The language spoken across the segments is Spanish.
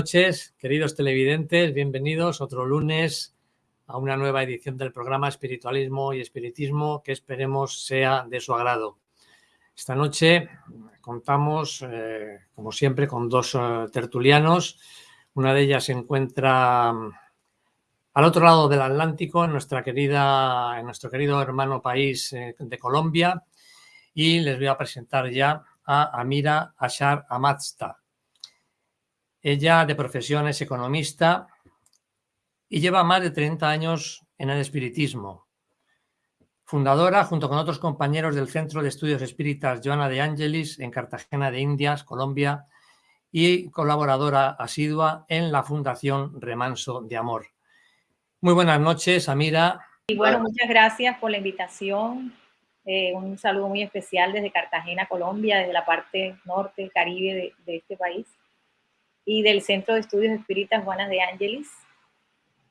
Noches, queridos televidentes, bienvenidos otro lunes a una nueva edición del programa Espiritualismo y Espiritismo que esperemos sea de su agrado. Esta noche contamos, eh, como siempre, con dos eh, tertulianos. Una de ellas se encuentra mm, al otro lado del Atlántico, en, nuestra querida, en nuestro querido hermano país eh, de Colombia. Y les voy a presentar ya a Amira Ashar Amatsta. Ella de profesión es economista y lleva más de 30 años en el espiritismo. Fundadora, junto con otros compañeros del Centro de Estudios Espíritas Joana de Angelis en Cartagena de Indias, Colombia, y colaboradora asidua en la Fundación Remanso de Amor. Muy buenas noches, Amira. Y bueno, muchas gracias por la invitación. Eh, un saludo muy especial desde Cartagena, Colombia, desde la parte norte, caribe de este país y del Centro de Estudios Espíritas Juana de Ángeles.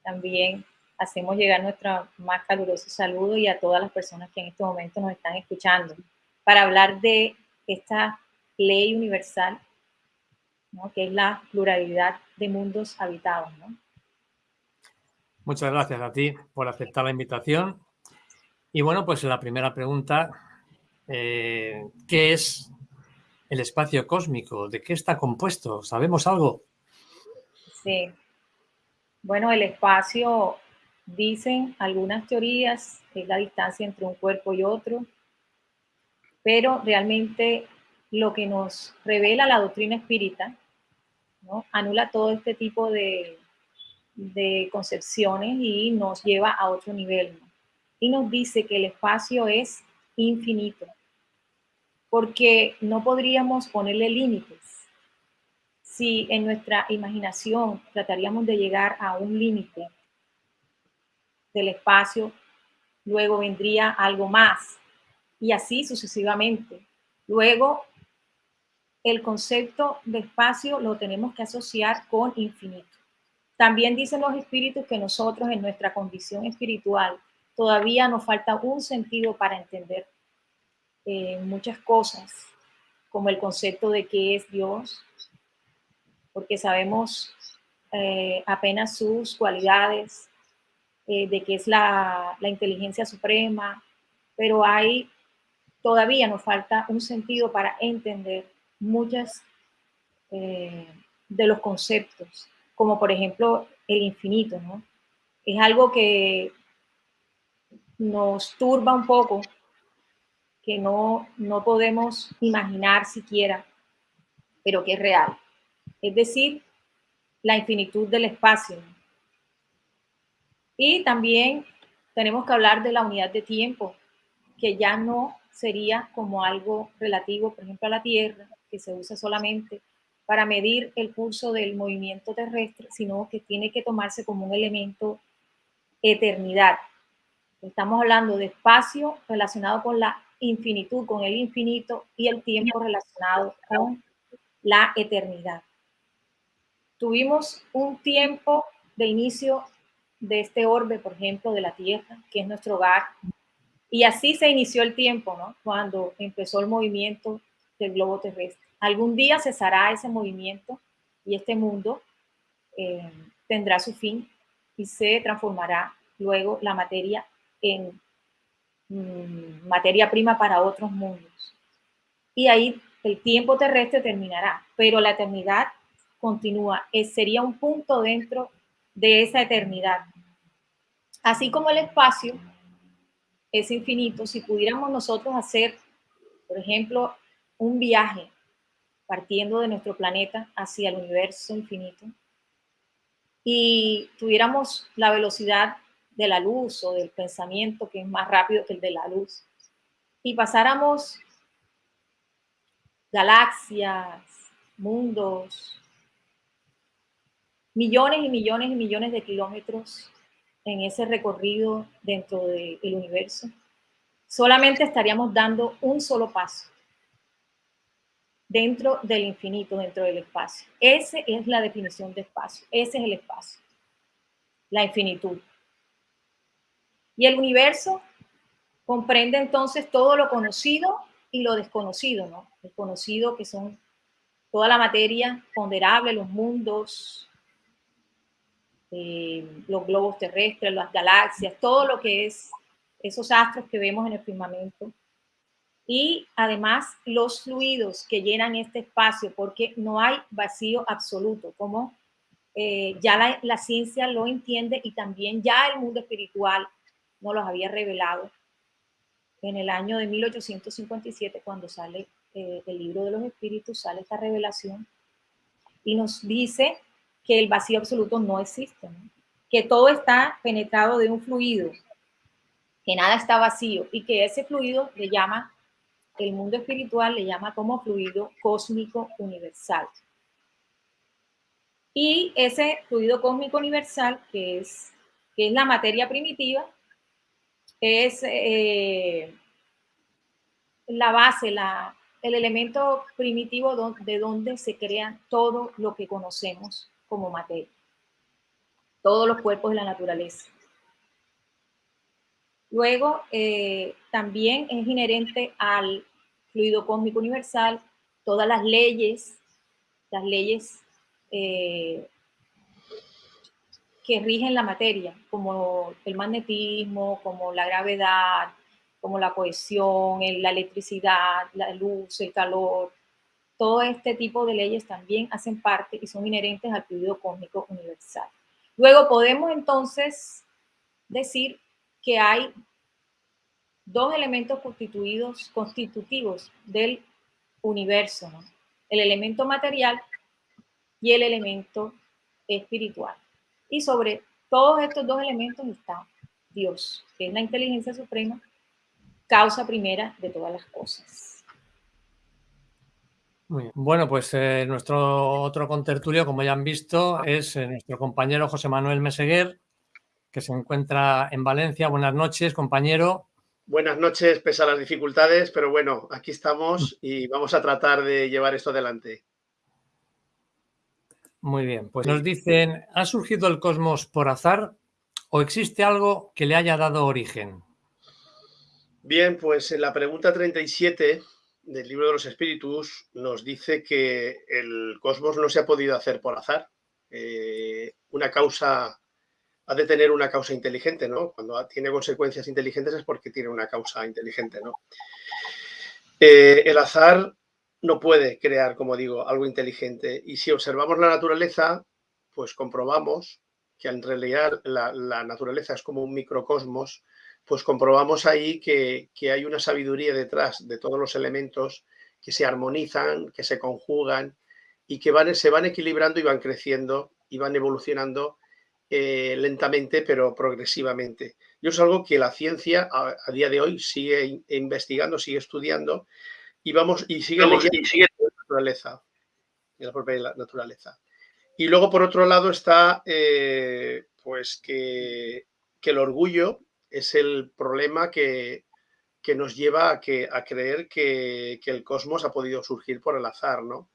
También hacemos llegar nuestro más caluroso saludo y a todas las personas que en este momento nos están escuchando para hablar de esta ley universal, que es la pluralidad de mundos habitados. Muchas gracias a ti por aceptar la invitación. Y bueno, pues la primera pregunta, eh, ¿qué es el espacio cósmico? ¿De qué está compuesto? ¿Sabemos algo? Sí. Bueno, el espacio, dicen algunas teorías, es la distancia entre un cuerpo y otro, pero realmente lo que nos revela la doctrina espírita, anula todo este tipo de concepciones y nos lleva a otro nivel. Y nos dice que el espacio es infinito, porque no podríamos ponerle límites. Si en nuestra imaginación trataríamos de llegar a un límite del espacio, luego vendría algo más y así sucesivamente. Luego, el concepto de espacio lo tenemos que asociar con infinito. También dicen los espíritus que nosotros en nuestra condición espiritual todavía nos falta un sentido para entender eh, muchas cosas, como el concepto de qué es Dios, porque sabemos eh, apenas sus cualidades, eh, de qué es la, la, inteligencia suprema, pero hay, todavía nos falta un sentido para entender muchas de los conceptos, como por ejemplo el infinito, ¿no? Es algo que nos turba un poco que no, no podemos imaginar siquiera, pero que es real. Es decir, la infinitud del espacio. Y también tenemos que hablar de la unidad de tiempo, que ya no sería como algo relativo, por ejemplo, a la Tierra, que se usa solamente para medir el curso del movimiento terrestre, sino que tiene que tomarse como un elemento eternidad. Estamos hablando de espacio relacionado con la infinitud, con el infinito y el tiempo relacionado con la eternidad. Tuvimos un tiempo de inicio de este orbe, por ejemplo, de la Tierra, que es nuestro hogar, y así se inició el tiempo, ¿no? Cuando empezó el movimiento del globo terrestre. Algún día cesará ese movimiento y este mundo eh, tendrá su fin y se transformará luego la materia en Mm, materia prima para otros mundos. Y ahí el tiempo terrestre terminará, pero la eternidad continúa. Sería un punto dentro de esa eternidad. Así como el espacio es infinito, si pudiéramos nosotros hacer, por ejemplo, un viaje partiendo de nuestro planeta hacia el universo infinito y tuviéramos la velocidad de la luz o del pensamiento que es más rápido que el de la luz, y pasáramos galaxias, mundos, millones y millones y millones de kilómetros en ese recorrido dentro del universo, solamente estaríamos dando un solo paso dentro del infinito, dentro del espacio. Esa es la definición de espacio, ese es el espacio, la infinitud. Y el universo comprende entonces todo lo conocido y lo desconocido, ¿no? El conocido que son toda la materia ponderable, los mundos, eh, los globos terrestres, las galaxias, todo lo que es esos astros que vemos en el firmamento. Y además los fluidos que llenan este espacio, porque no hay vacío absoluto, como eh, ya la, la, ciencia lo entiende y también ya el mundo espiritual nos los había revelado en el año de 1857, cuando sale eh, el libro de los espíritus, sale esta revelación y nos dice que el vacío absoluto no existe, que todo está penetrado de un fluido, que nada está vacío y que ese fluido le llama, el mundo espiritual le llama como fluido cósmico universal. Y ese fluido cósmico universal, que es, que es la materia primitiva, es eh, la base, la, el elemento primitivo de donde se crea todo lo que conocemos como materia, todos los cuerpos de la naturaleza. Luego, eh, también es inherente al fluido cósmico universal todas las leyes, las leyes eh, que rigen la materia, como el magnetismo, como la gravedad, como la cohesión, la electricidad, la luz, el calor. Todo este tipo de leyes también hacen parte y son inherentes al fluido cósmico universal. Luego podemos entonces decir que hay dos elementos constituidos, constitutivos del universo, el elemento material y el elemento espiritual. Y sobre todos estos dos elementos está Dios, que es la inteligencia suprema, causa primera de todas las cosas. Muy bien. Bueno, pues eh, nuestro otro contertulio, como ya han visto, es eh, nuestro compañero José Manuel Meseguer, que se encuentra en Valencia. Buenas noches, compañero. Buenas noches, pese a las dificultades, pero bueno, aquí estamos y vamos a tratar de llevar esto adelante. Muy bien, pues nos dicen, ¿ha surgido el cosmos por azar o existe algo que le haya dado origen? Bien, pues en la pregunta 37 del libro de los espíritus nos dice que el cosmos no se ha podido hacer por azar. Eh, una causa ha de tener una causa inteligente, ¿no? Cuando tiene consecuencias inteligentes es porque tiene una causa inteligente, ¿no? Eh, el azar no puede crear, como digo, algo inteligente. Y si observamos la naturaleza, pues comprobamos que en realidad la, naturaleza es como un microcosmos, pues comprobamos ahí que, hay una sabiduría detrás de todos los elementos que se armonizan, que se conjugan y que van, se van equilibrando y van creciendo y van evolucionando eh, lentamente pero progresivamente. Y es algo que la ciencia a, día de hoy sigue investigando, sigue estudiando y vamos y sigue leyendo la naturaleza, la propia naturaleza. Y luego, por otro lado, está eh, pues que, el orgullo es el problema que, nos lleva a, que, a creer que, el cosmos ha podido surgir por el azar, ¿no?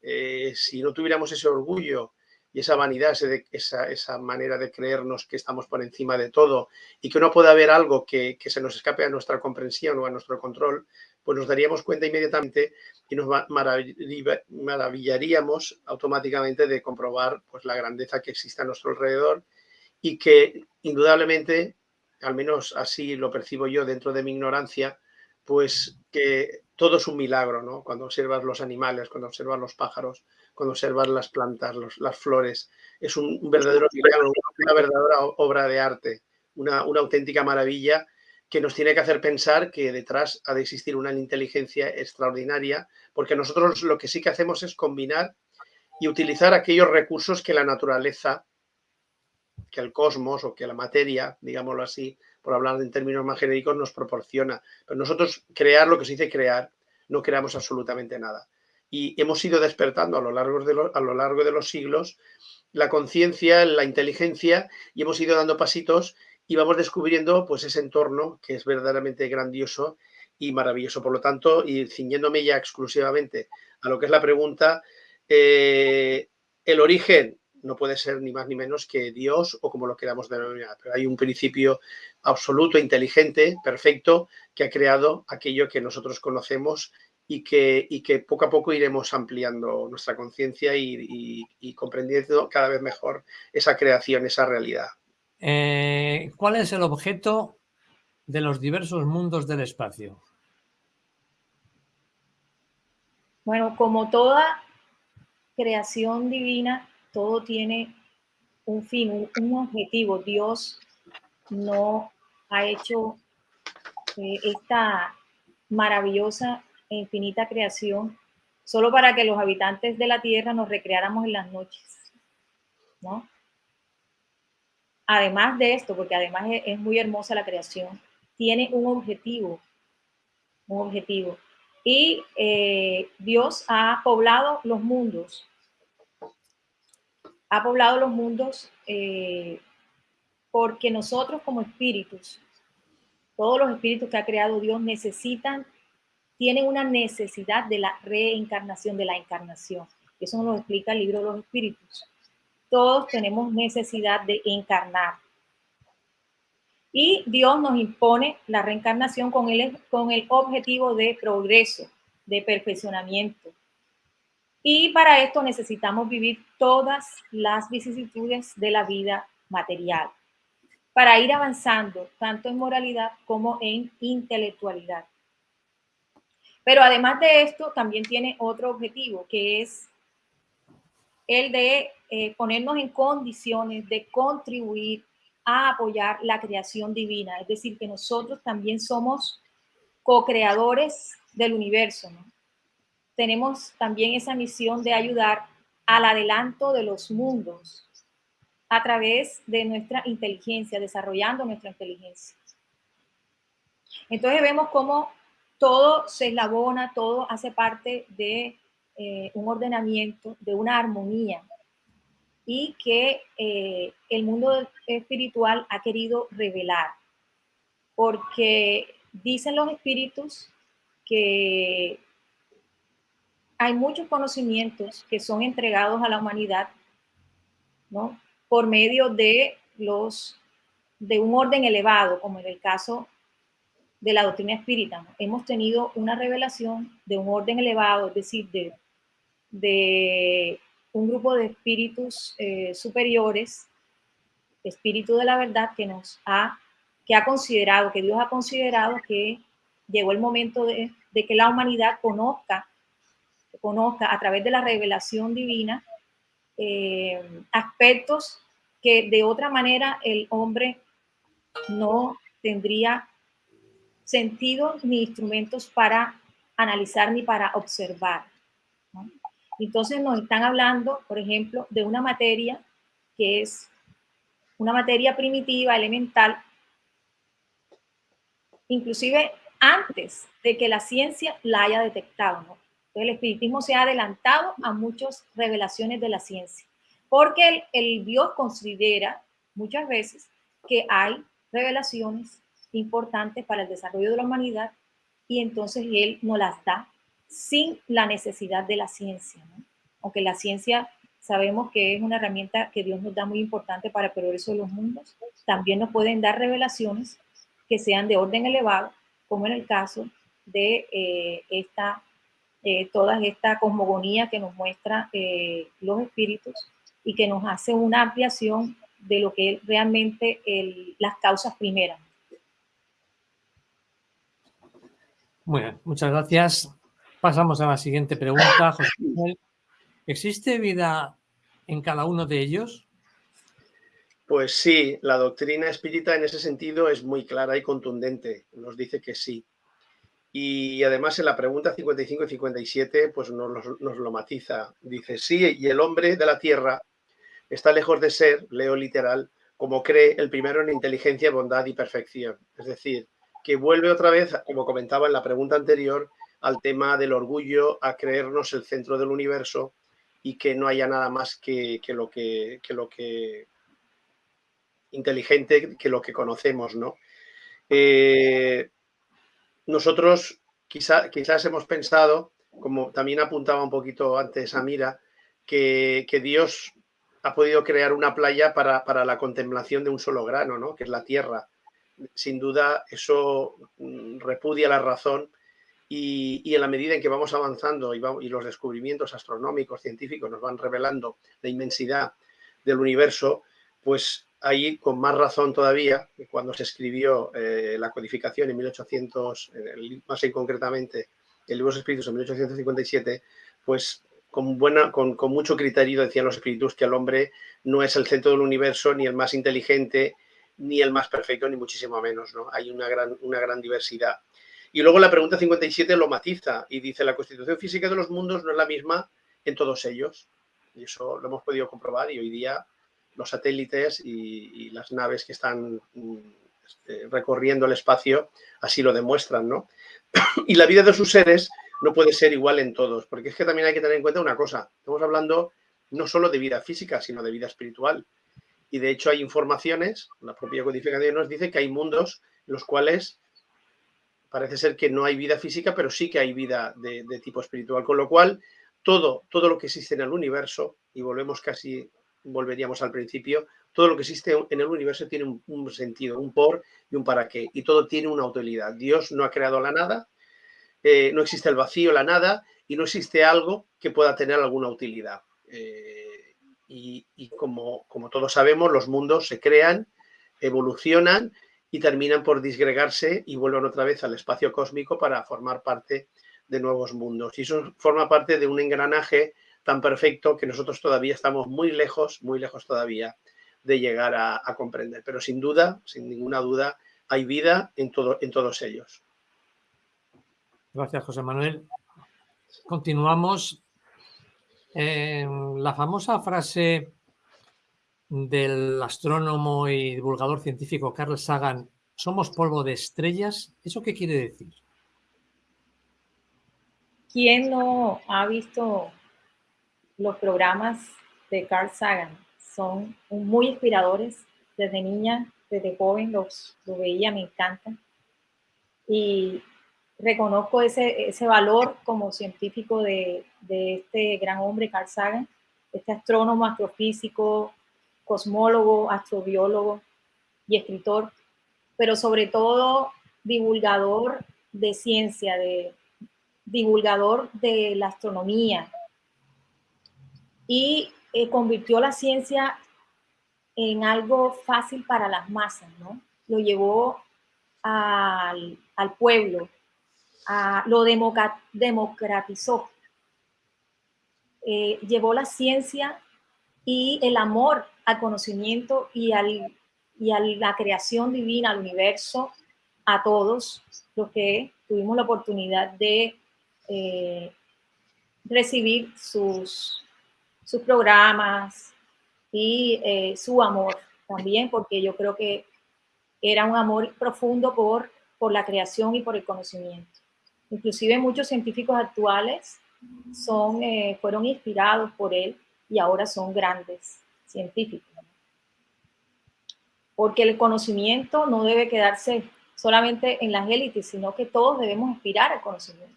Eh, si no tuviéramos ese orgullo y esa vanidad, esa, esa, manera de creernos que estamos por encima de todo y que no puede haber algo que, que, se nos escape a nuestra comprensión o a nuestro control, pues nos daríamos cuenta inmediatamente y nos maravillaríamos automáticamente de comprobar pues, la grandeza que existe a nuestro alrededor y que indudablemente, al menos así lo percibo yo dentro de mi ignorancia, pues que todo es un milagro, ¿no? Cuando observas los animales, cuando observas los pájaros, cuando observas las plantas, las flores, es un verdadero milagro, una verdadera obra de arte, una, una auténtica maravilla que nos tiene que hacer pensar que detrás ha de existir una inteligencia extraordinaria, porque nosotros lo que sí que hacemos es combinar y utilizar aquellos recursos que la naturaleza, que el cosmos o que la materia, digámoslo así, por hablar en términos más genéricos, nos proporciona. Pero nosotros crear lo que se dice crear, no creamos absolutamente nada. Y hemos ido despertando a lo largo de, a lo largo de los siglos la conciencia, la inteligencia, y hemos ido dando pasitos y vamos descubriendo pues ese entorno que es verdaderamente grandioso y maravilloso. Por lo tanto, y ciñéndome ya exclusivamente a lo que es la pregunta, eh, el origen no puede ser ni más ni menos que Dios o como lo queramos denominar, pero hay un principio absoluto, inteligente, perfecto, que ha creado aquello que nosotros conocemos y que, y que poco a poco iremos ampliando nuestra conciencia y, comprendiendo cada vez mejor esa creación, esa realidad. Eh, ¿Cuál es el objeto de los diversos mundos del espacio? Bueno, como toda creación divina, todo tiene un fin, un, objetivo. Dios no ha hecho eh, esta maravillosa e infinita creación solo para que los habitantes de la tierra nos recreáramos en las noches, ¿no? Además de esto, porque además es, muy hermosa la creación, tiene un objetivo, un objetivo. Y eh, Dios ha poblado los mundos, ha poblado los mundos eh, porque nosotros como espíritus, todos los espíritus que ha creado Dios necesitan tienen una necesidad de la reencarnación, de la encarnación. Eso nos explica el libro de los espíritus. Todos tenemos necesidad de encarnar. Y Dios nos impone la reencarnación con el, con el objetivo de progreso, de perfeccionamiento. Y para esto necesitamos vivir todas las vicisitudes de la vida material, para ir avanzando tanto en moralidad como en intelectualidad. Pero además de esto, también tiene otro objetivo, que es el de eh, ponernos en condiciones de contribuir a apoyar la creación divina. Es decir, que nosotros también somos co-creadores del universo. Tenemos también esa misión de ayudar al adelanto de los mundos a través de nuestra inteligencia, desarrollando nuestra inteligencia. Entonces vemos cómo todo se eslabona, todo hace parte de eh, un ordenamiento, de una armonía y que eh, el mundo espiritual ha querido revelar, porque dicen los espíritus que hay muchos conocimientos que son entregados a la humanidad, ¿no? Por medio de los de un orden elevado, como en el caso de la doctrina espírita. Hemos tenido una revelación de un orden elevado, es decir, de, de un grupo de espíritus eh, superiores, espíritu de la verdad, que nos ha, que ha considerado, que Dios ha considerado que llegó el momento de, que la humanidad conozca, conozca a través de la revelación divina eh, aspectos que de otra manera el hombre no tendría sentido ni instrumentos para analizar ni para observar. Entonces nos están hablando, por ejemplo, de una materia que es una materia primitiva, elemental, inclusive antes de que la ciencia la haya detectado. el espiritismo se ha adelantado a muchas revelaciones de la ciencia, porque el, Dios considera muchas veces que hay revelaciones importantes para el desarrollo de la humanidad y entonces él nos las da sin la necesidad de la ciencia. Aunque la ciencia sabemos que es una herramienta que Dios nos da muy importante para el progreso de los mundos, también nos pueden dar revelaciones que sean de orden elevado, como en el caso de eh, esta, eh, toda esta cosmogonía que nos muestra eh, los espíritus y que nos hace una ampliación de lo que es realmente las causas primeras. Muy bien, muchas gracias. Pasamos a la siguiente pregunta. ¿Existe vida en cada uno de ellos? Pues sí, la doctrina espírita en ese sentido es muy clara y contundente. Nos dice que sí. Y además en la pregunta 55 y 57 pues nos lo matiza. Dice, sí, y el hombre de la tierra está lejos de ser, leo literal, como cree el primero en inteligencia, bondad y perfección. Es decir, que vuelve otra vez, como comentaba en la pregunta anterior, al tema del orgullo, a creernos el centro del universo y que no haya nada más que, lo que, lo que inteligente que lo que conocemos, ¿no? Eh, nosotros quizá, quizás hemos pensado, como también apuntaba un poquito antes Amira, que, que Dios ha podido crear una playa para, para, la contemplación de un solo grano, ¿no? que es la tierra sin duda eso mm, repudia la razón y, en la medida en que vamos avanzando y, los descubrimientos astronómicos, científicos nos van revelando la inmensidad del universo, pues ahí con más razón todavía, cuando se escribió eh, la codificación en 1800, más en concretamente el libro de los espíritus en 1857, pues con, buena, con, con, mucho criterio decían los espíritus que el hombre no es el centro del universo, ni el más inteligente, ni el más perfecto, ni muchísimo menos. ¿no? Hay una gran, una gran diversidad. Y luego la pregunta 57 lo matiza y dice, la constitución física de los mundos no es la misma en todos ellos. Y eso lo hemos podido comprobar y hoy día los satélites y, las naves que están mm, este, recorriendo el espacio así lo demuestran, ¿no? y la vida de sus seres no puede ser igual en todos, porque es que también hay que tener en cuenta una cosa, estamos hablando no solo de vida física, sino de vida espiritual. Y de hecho hay informaciones, la propia codificación nos dice que hay mundos en los cuales parece ser que no hay vida física, pero sí que hay vida de, tipo espiritual, con lo cual todo, todo lo que existe en el universo, y volvemos casi, volveríamos al principio, todo lo que existe en el universo tiene un, sentido, un por y un para qué, y todo tiene una utilidad. Dios no ha creado la nada, eh, no existe el vacío, la nada, y no existe algo que pueda tener alguna utilidad. Eh, y, y como, como todos sabemos, los mundos se crean, evolucionan y terminan por disgregarse y vuelven otra vez al espacio cósmico para formar parte de nuevos mundos. Y eso forma parte de un engranaje tan perfecto que nosotros todavía estamos muy lejos, muy lejos todavía de llegar a, comprender. Pero sin duda, sin ninguna duda, hay vida en, todo, en todos ellos. Gracias, José Manuel. Continuamos. la famosa frase del astrónomo y divulgador científico Carl Sagan, somos polvo de estrellas, ¿eso qué quiere decir? ¿Quién no ha visto los programas de Carl Sagan? Son muy inspiradores. Desde niña, desde joven los, veía, me encantan. Y reconozco ese, ese valor como científico de, de este gran hombre, Carl Sagan, este astrónomo, astrofísico, cosmólogo, astrobiólogo y escritor, pero sobre todo divulgador de ciencia, de, divulgador de la astronomía. Y eh, convirtió la ciencia en algo fácil para las masas, ¿no? Lo llevó al, pueblo, a, lo democratizó. Eh, llevó la ciencia y el amor al conocimiento y, al, y a la creación divina, al universo, a todos los que tuvimos la oportunidad de eh, recibir sus, sus programas y eh, su amor también, porque yo creo que era un amor profundo por, por la creación y por el conocimiento. Inclusive muchos científicos actuales son, eh, fueron inspirados por él y ahora son grandes científicos. Porque el conocimiento no debe quedarse solamente en las élites, sino que todos debemos aspirar al conocimiento.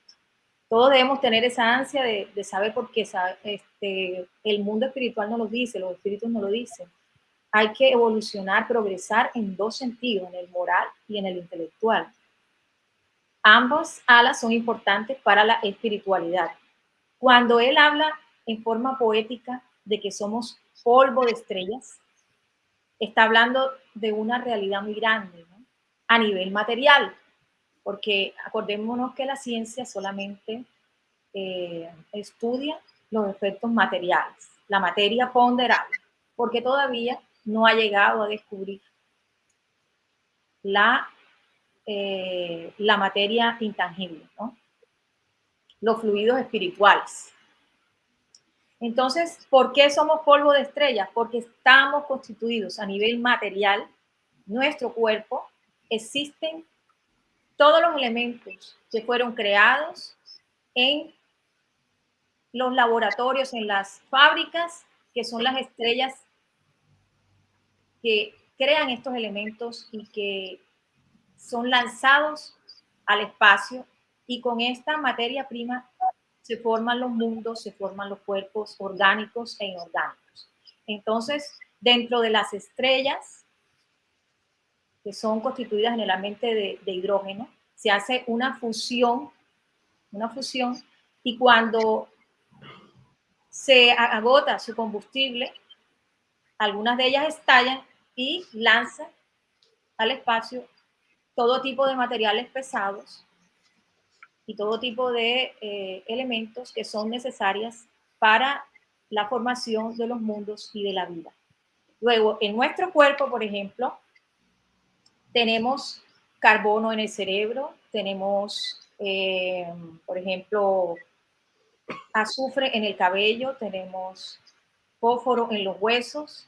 Todos debemos tener esa ansia de, saber por qué este, el mundo espiritual no lo dice, los espíritus no lo dicen. Hay que evolucionar, progresar en dos sentidos, en el moral y en el intelectual. Ambos alas son importantes para la espiritualidad. Cuando él habla en forma poética de que somos polvo de estrellas, está hablando de una realidad muy grande a nivel material, porque acordémonos que la ciencia solamente eh, estudia los efectos materiales, la materia ponderable, porque todavía no ha llegado a descubrir la, eh, la materia intangible, los fluidos espirituales. Entonces, ¿por qué somos polvo de estrellas? Porque estamos constituidos a nivel material, nuestro cuerpo, existen todos los elementos que fueron creados en los laboratorios, en las fábricas, que son las estrellas que crean estos elementos y que son lanzados al espacio y con esta materia prima se forman los mundos, se forman los cuerpos orgánicos e inorgánicos. Entonces, dentro de las estrellas, que son constituidas generalmente de, de hidrógeno, se hace una fusión una fusión, y cuando se agota su combustible, algunas de ellas estallan y lanzan al espacio todo tipo de materiales pesados y todo tipo de eh, elementos que son necesarias para la formación de los mundos y de la vida. Luego, en nuestro cuerpo, por ejemplo, tenemos carbono en el cerebro, tenemos, eh, por ejemplo, azufre en el cabello, tenemos fósforo en los huesos,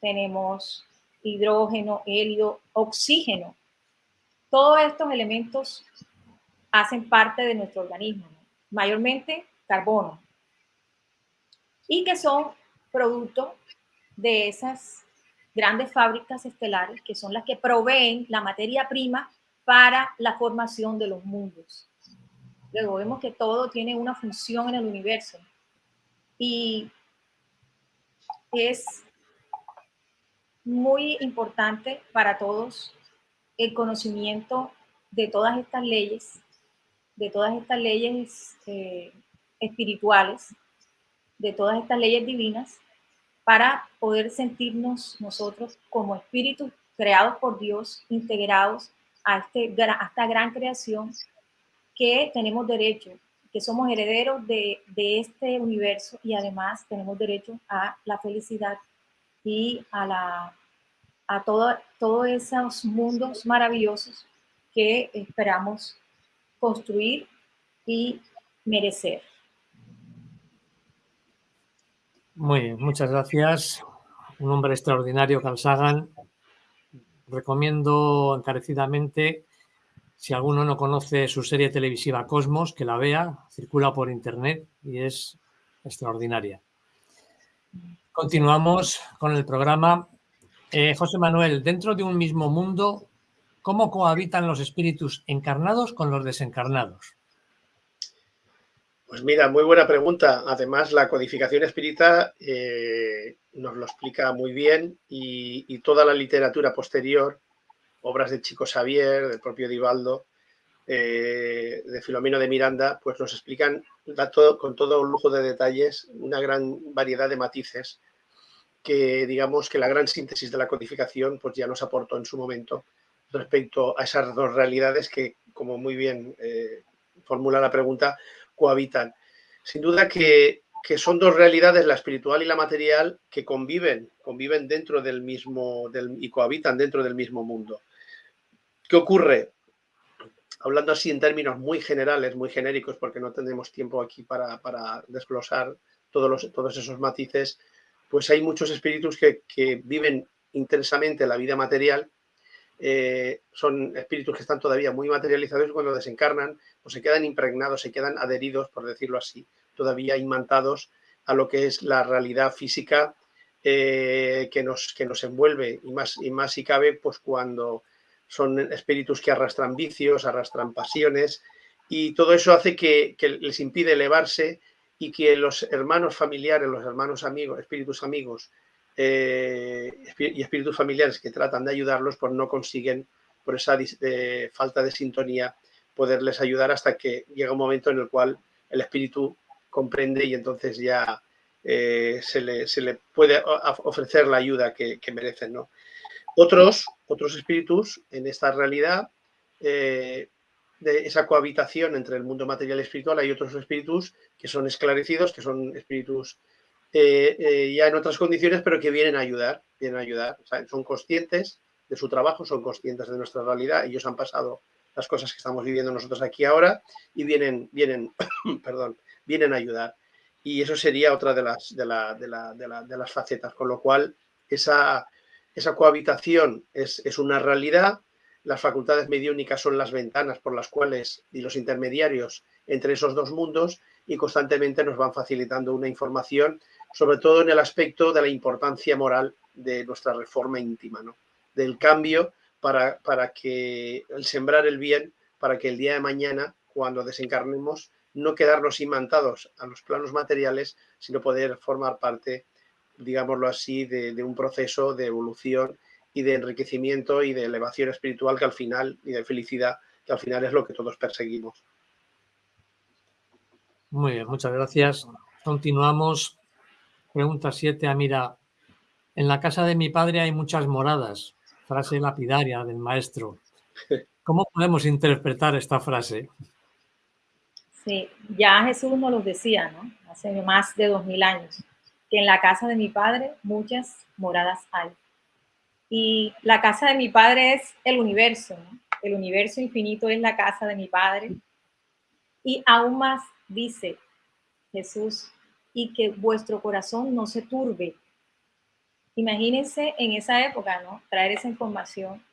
tenemos hidrógeno, helio, oxígeno. Todos estos elementos hacen parte de nuestro organismo, mayormente carbono, y que son producto de esas grandes fábricas estelares que son las que proveen la materia prima para la formación de los mundos. Luego vemos que todo tiene una función en el universo. Y es muy importante para todos el conocimiento de todas estas leyes, de todas estas leyes eh, espirituales, de todas estas leyes divinas, para poder sentirnos nosotros como espíritus creados por Dios, integrados a, este, a esta gran creación que tenemos derecho, que somos herederos de, de este universo y además tenemos derecho a la felicidad y a, la, a todo, todos esos mundos maravillosos que esperamos construir y merecer. Muy bien, muchas gracias. Un hombre extraordinario, Carl Sagan. Recomiendo encarecidamente, si alguno no conoce su serie televisiva Cosmos, que la vea, circula por internet y es extraordinaria. Continuamos con el programa. Eh, José Manuel, dentro de un mismo mundo, ¿cómo cohabitan los espíritus encarnados con los desencarnados? Pues mira, muy buena pregunta. Además, la codificación espírita eh, nos lo explica muy bien y, toda la literatura posterior, obras de Chico Xavier, del propio Divaldo, eh, de Filomeno de Miranda, pues nos explican con todo lujo de detalles una gran variedad de matices que digamos que la gran síntesis de la codificación pues ya nos aportó en su momento respecto a esas dos realidades que, como muy bien eh, formula la pregunta, cohabitan. Sin duda que, son dos realidades, la espiritual y la material, que conviven, conviven dentro del mismo del, y cohabitan dentro del mismo mundo. ¿Qué ocurre? hablando así en términos muy generales, muy genéricos, porque no tenemos tiempo aquí para, desglosar todos, los, todos esos matices, pues hay muchos espíritus que, viven intensamente la vida material, eh, son espíritus que están todavía muy materializados y cuando desencarnan, pues se quedan impregnados, se quedan adheridos, por decirlo así, todavía imantados a lo que es la realidad física eh, que, nos, que nos envuelve. Y más, y más si cabe, pues cuando son espíritus que arrastran vicios, arrastran pasiones y todo eso hace que, les impide elevarse y que los hermanos familiares, los hermanos amigos, espíritus amigos eh, y espíritus familiares que tratan de ayudarlos, pues no consiguen, por esa eh, falta de sintonía, poderles ayudar hasta que llega un momento en el cual el espíritu comprende y entonces ya eh, se, le, puede ofrecer la ayuda que, merecen. ¿no? Otros, otros espíritus en esta realidad de esa cohabitación entre el mundo material y espiritual, hay otros espíritus que son esclarecidos, que son espíritus eh, ya en otras condiciones, pero que vienen a ayudar, vienen a ayudar, son conscientes de su trabajo, son conscientes de nuestra realidad, ellos han pasado las cosas que estamos viviendo nosotros aquí ahora y vienen, vienen, perdón, vienen a ayudar. Y eso sería otra de las, de, de las facetas, con lo cual esa, esa cohabitación es, una realidad, las facultades mediúnicas son las ventanas por las cuales y los intermediarios entre esos dos mundos y constantemente nos van facilitando una información, sobre todo en el aspecto de la importancia moral de nuestra reforma íntima, ¿no? del cambio para, para que el sembrar el bien, para que el día de mañana, cuando desencarnemos, no quedarnos imantados a los planos materiales, sino poder formar parte digámoslo así, de, un proceso de evolución y de enriquecimiento y de elevación espiritual que al final, y de felicidad, que al final es lo que todos perseguimos. Muy bien, muchas gracias. Continuamos. Pregunta 7, Amira. En la casa de mi padre hay muchas moradas. Frase lapidaria del maestro. ¿Cómo podemos interpretar esta frase? Sí, ya Jesús nos lo decía, ¿no? Hace más de dos mil años, que en la casa de mi padre muchas moradas hay. Y la casa de mi padre es el universo. El universo infinito es la casa de mi padre. Y aún más dice Jesús, y que vuestro corazón no se turbe. Imagínense en esa época, ¿no? Traer esa información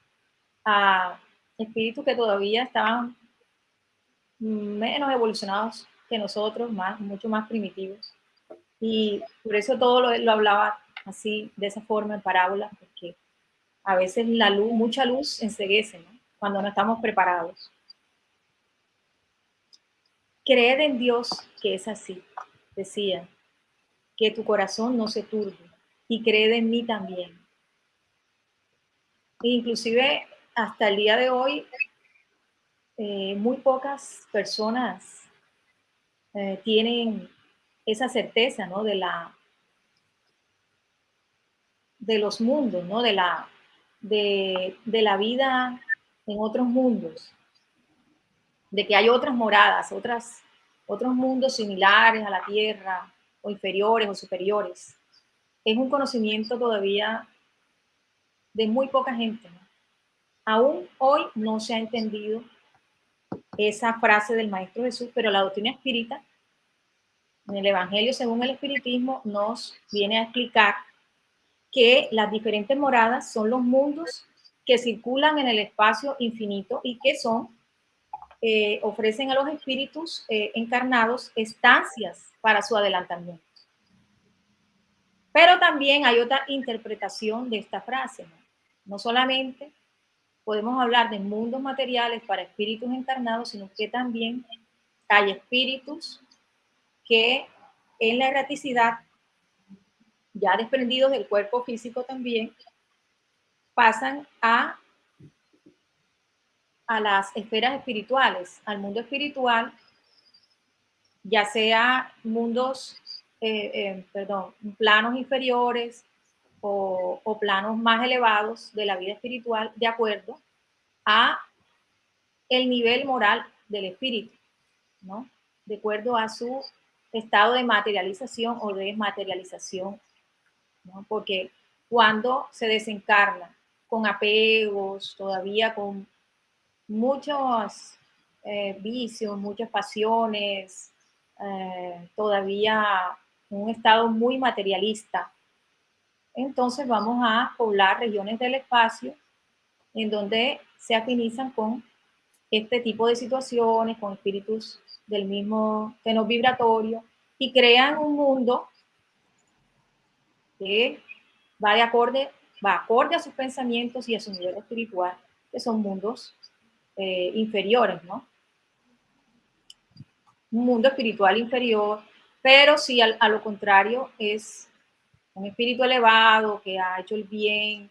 a espíritus que todavía estaban menos evolucionados que nosotros, más, mucho más primitivos. Y por eso todo lo, lo hablaba así, de esa forma, en parábolas, porque a veces la luz, mucha luz enseguece. Cuando no estamos preparados. Creed en Dios que es así, decía, que tu corazón no se turbe y creed en mí también. inclusive hasta el día de hoy, eh, muy pocas personas eh, tienen esa certeza, ¿no? De la de los mundos, ¿no? De la, de la vida en otros mundos, de que hay otras moradas, otras, otros mundos similares a la Tierra, o inferiores o superiores. Es un conocimiento todavía de muy poca gente. Aún hoy no se ha entendido esa frase del Maestro Jesús, pero la doctrina espírita, en el Evangelio según el Espiritismo, nos viene a explicar que las diferentes moradas son los mundos que circulan en el espacio infinito y que son, eh, ofrecen a los espíritus eh, encarnados estancias para su adelantamiento. Pero también hay otra interpretación de esta frase. No, solamente podemos hablar de mundos materiales para espíritus encarnados, sino que también hay espíritus que en la erraticidad, ya desprendidos del cuerpo físico también, pasan a, a las esferas espirituales, al mundo espiritual, ya sea mundos, eh, eh, perdón, planos inferiores o, planos más elevados de la vida espiritual de acuerdo a el nivel moral del espíritu, ¿no? De acuerdo a su estado de materialización o desmaterialización, ¿no? Porque cuando se desencarna con apegos, todavía con muchos eh, vicios, muchas pasiones, eh, todavía un estado muy materialista, entonces vamos a poblar regiones del espacio en donde se afinizan con este tipo de situaciones, con espíritus del mismo tenor vibratorio y crean un mundo que va de acorde, va acorde a sus pensamientos y a su nivel espiritual, que son mundos eh, inferiores, ¿no? Un mundo espiritual inferior, pero si a lo contrario es un espíritu elevado que ha hecho el bien,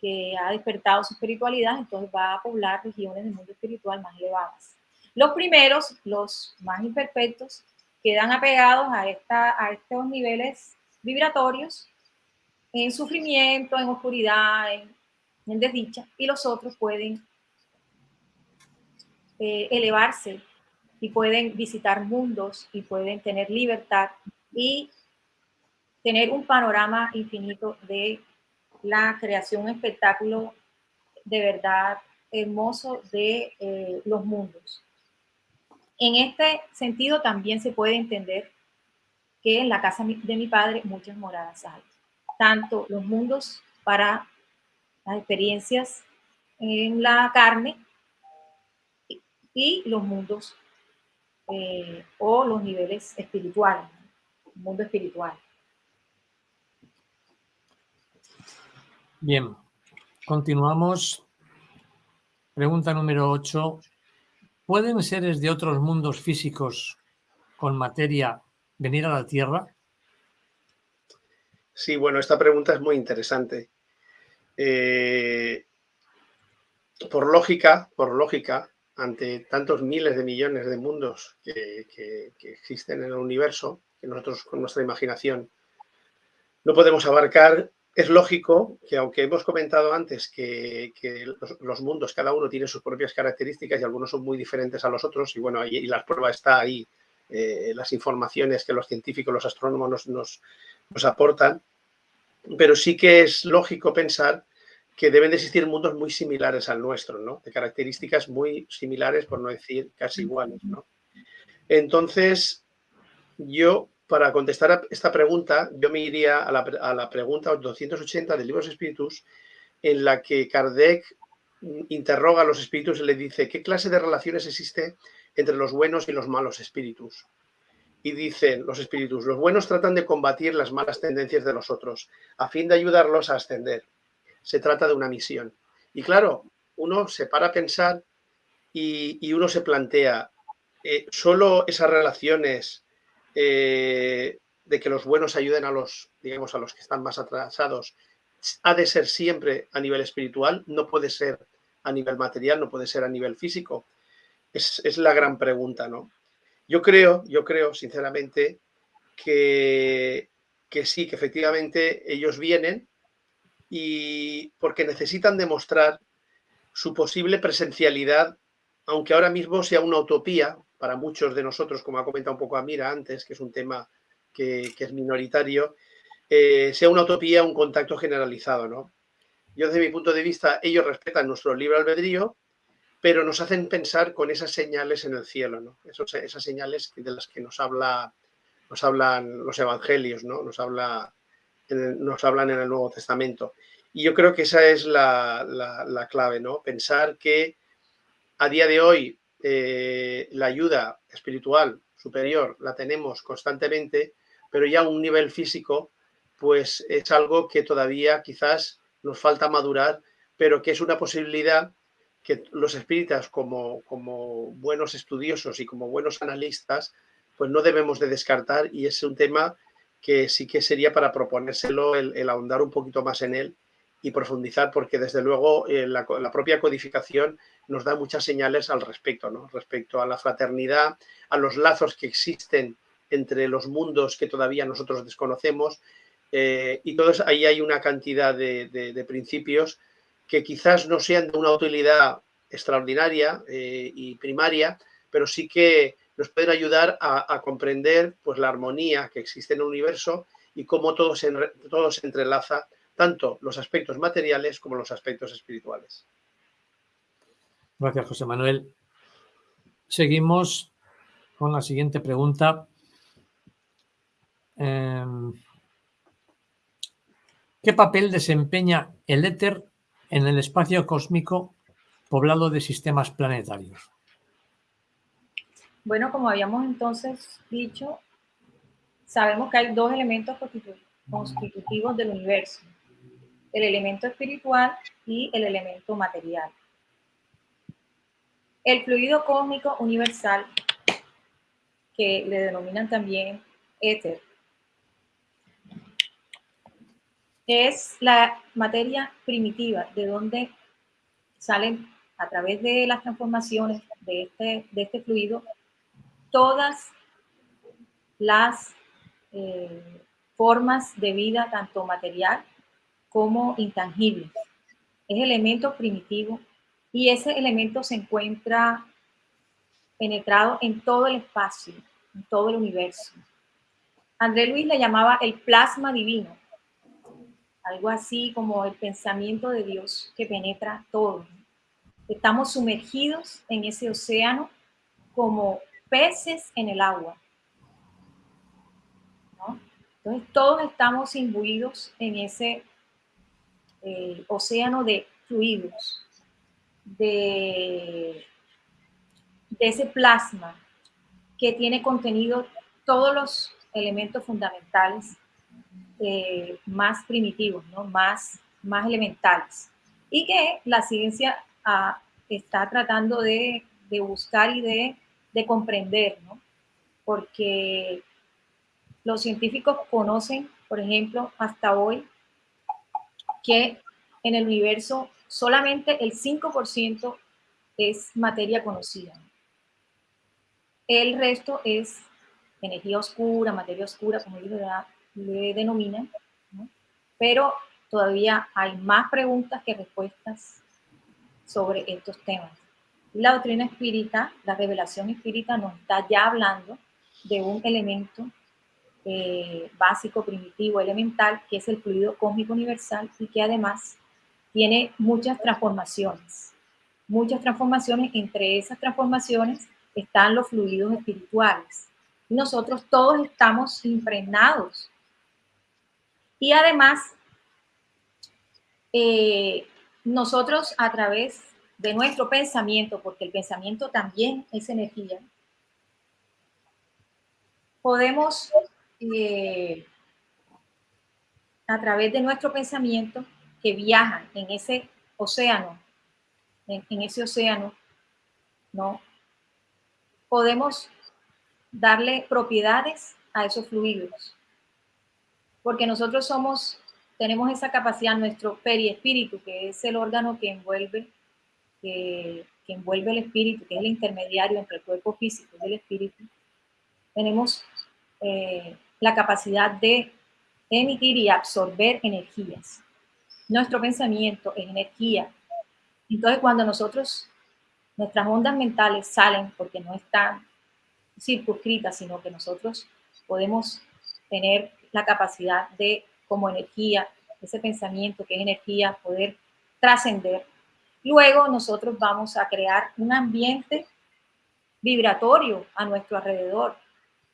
que ha despertado su espiritualidad, entonces va a poblar regiones del mundo espiritual más elevadas. Los primeros, los más imperfectos, quedan apegados a, esta, a estos niveles vibratorios en sufrimiento, en oscuridad, en, desdicha, y los otros pueden eh, elevarse y pueden visitar mundos y pueden tener libertad y tener un panorama infinito de la creación, espectáculo de verdad hermoso de eh, los mundos. En este sentido también se puede entender que en la casa de mi padre muchas moradas hay, tanto los mundos para las experiencias en la carne y los mundos eh, o los niveles espirituales, mundo espiritual. Bien, continuamos. Pregunta número 8. ¿Pueden seres de otros mundos físicos con materia venir a la Tierra? Sí, bueno, esta pregunta es muy interesante. Eh, por lógica, por lógica, ante tantos miles de millones de mundos que, existen en el universo, que nosotros con nuestra imaginación no podemos abarcar, es lógico que aunque hemos comentado antes que, los, mundos, cada uno tiene sus propias características y algunos son muy diferentes a los otros, y bueno, y, la prueba está ahí, eh, las informaciones que los científicos, los astrónomos nos, nos aportan, pero sí que es lógico pensar que deben de existir mundos muy similares al nuestro, ¿no? De características muy similares, por no decir casi iguales, ¿no? Entonces, yo, para contestar a esta pregunta, yo me iría a la, a la pregunta 280 del libro espíritus, en la que Kardec interroga a los espíritus y le dice, ¿qué clase de relaciones existe entre los buenos y los malos espíritus? Y dicen los espíritus, los buenos tratan de combatir las malas tendencias de los otros, a fin de ayudarlos a ascender. Se trata de una misión. Y claro, uno se para a pensar y, uno se plantea, eh, solo esas relaciones eh, de que los buenos ayuden a los, digamos, a los que están más atrasados, ha de ser siempre a nivel espiritual, no puede ser a nivel material, no puede ser a nivel físico. Es, es la gran pregunta, ¿no? Yo creo, yo creo sinceramente que, que sí, que efectivamente ellos vienen y porque necesitan demostrar su posible presencialidad, aunque ahora mismo sea una utopía para muchos de nosotros, como ha comentado un poco Amira antes, que es un tema que, es minoritario, eh, sea una utopía, un contacto generalizado. ¿no? Yo desde mi punto de vista, ellos respetan nuestro libre albedrío, pero nos hacen pensar con esas señales en el cielo, ¿no? esas señales de las que nos, habla, nos hablan los evangelios, ¿no? nos, habla, nos hablan en el Nuevo Testamento. Y yo creo que esa es la, clave, ¿no? pensar que a día de hoy eh, la ayuda espiritual superior la tenemos constantemente, pero ya a un nivel físico, pues es algo que todavía quizás nos falta madurar, pero que es una posibilidad que los espíritas como, como buenos estudiosos y como buenos analistas, pues no debemos de descartar y es un tema que sí que sería para proponérselo el, ahondar un poquito más en él y profundizar, porque desde luego eh, la, propia codificación nos da muchas señales al respecto, ¿no? respecto a la fraternidad, a los lazos que existen entre los mundos que todavía nosotros desconocemos, eh, y todos ahí hay una cantidad de, de principios que quizás no sean de una utilidad extraordinaria eh, y primaria, pero sí que nos pueden ayudar a, comprender pues, la armonía que existe en el universo y cómo todo se, todo se entrelaza, tanto los aspectos materiales como los aspectos espirituales. Gracias, José Manuel. Seguimos con la siguiente pregunta. Em, ¿Qué papel desempeña el éter en el espacio cósmico poblado de sistemas planetarios? Bueno, como habíamos entonces dicho, sabemos que hay dos elementos constitutivos del universo, el elemento espiritual y el elemento material. El fluido cósmico universal, que le denominan también éter, es la materia primitiva, de donde salen a través de las transformaciones de este, de este fluido todas las eh, formas de vida, tanto material como intangibles. Es elemento primitivo y ese elemento se encuentra penetrado en todo el espacio, en todo el universo. André Luis le llamaba el plasma divino, algo así como el pensamiento de Dios que penetra todo. Estamos sumergidos en ese océano como peces en el agua. Entonces todos estamos imbuidos en ese eh, océano de fluidos, de, ese plasma que tiene contenido todos los elementos fundamentales eh, más primitivos, ¿no? más, más elementales. Y que la ciencia ah, está tratando de, buscar y de, de comprender, ¿no? porque los científicos conocen, por ejemplo, hasta hoy, que en el universo solamente el 5% es materia conocida. El resto es energía oscura, materia oscura, como ellos le denominan, pero todavía hay más preguntas que respuestas sobre estos temas. La doctrina espírita, la revelación espírita nos está ya hablando de un elemento eh, básico, primitivo, elemental, que es el fluido cósmico universal y que además tiene muchas transformaciones. Muchas transformaciones, entre esas transformaciones están los fluidos espirituales. Nosotros todos estamos impregnados. Y además, eh, nosotros a través de nuestro pensamiento, porque el pensamiento también es energía, podemos eh, a través de nuestro pensamiento que viaja en ese océano, en, ese océano, ¿no? Podemos darle propiedades a esos fluidos. Porque nosotros somos, tenemos esa capacidad, nuestro periespíritu, que es el órgano que envuelve, que, envuelve el espíritu, que es el intermediario entre el cuerpo físico y el espíritu. Tenemos eh, la capacidad de emitir y absorber energías. Nuestro pensamiento es energía. Entonces, cuando nosotros, nuestras ondas mentales salen porque no están circunscritas, sino que nosotros podemos tener la capacidad de, como energía, ese pensamiento que es energía, poder trascender. Luego nosotros vamos a crear un ambiente vibratorio a nuestro alrededor,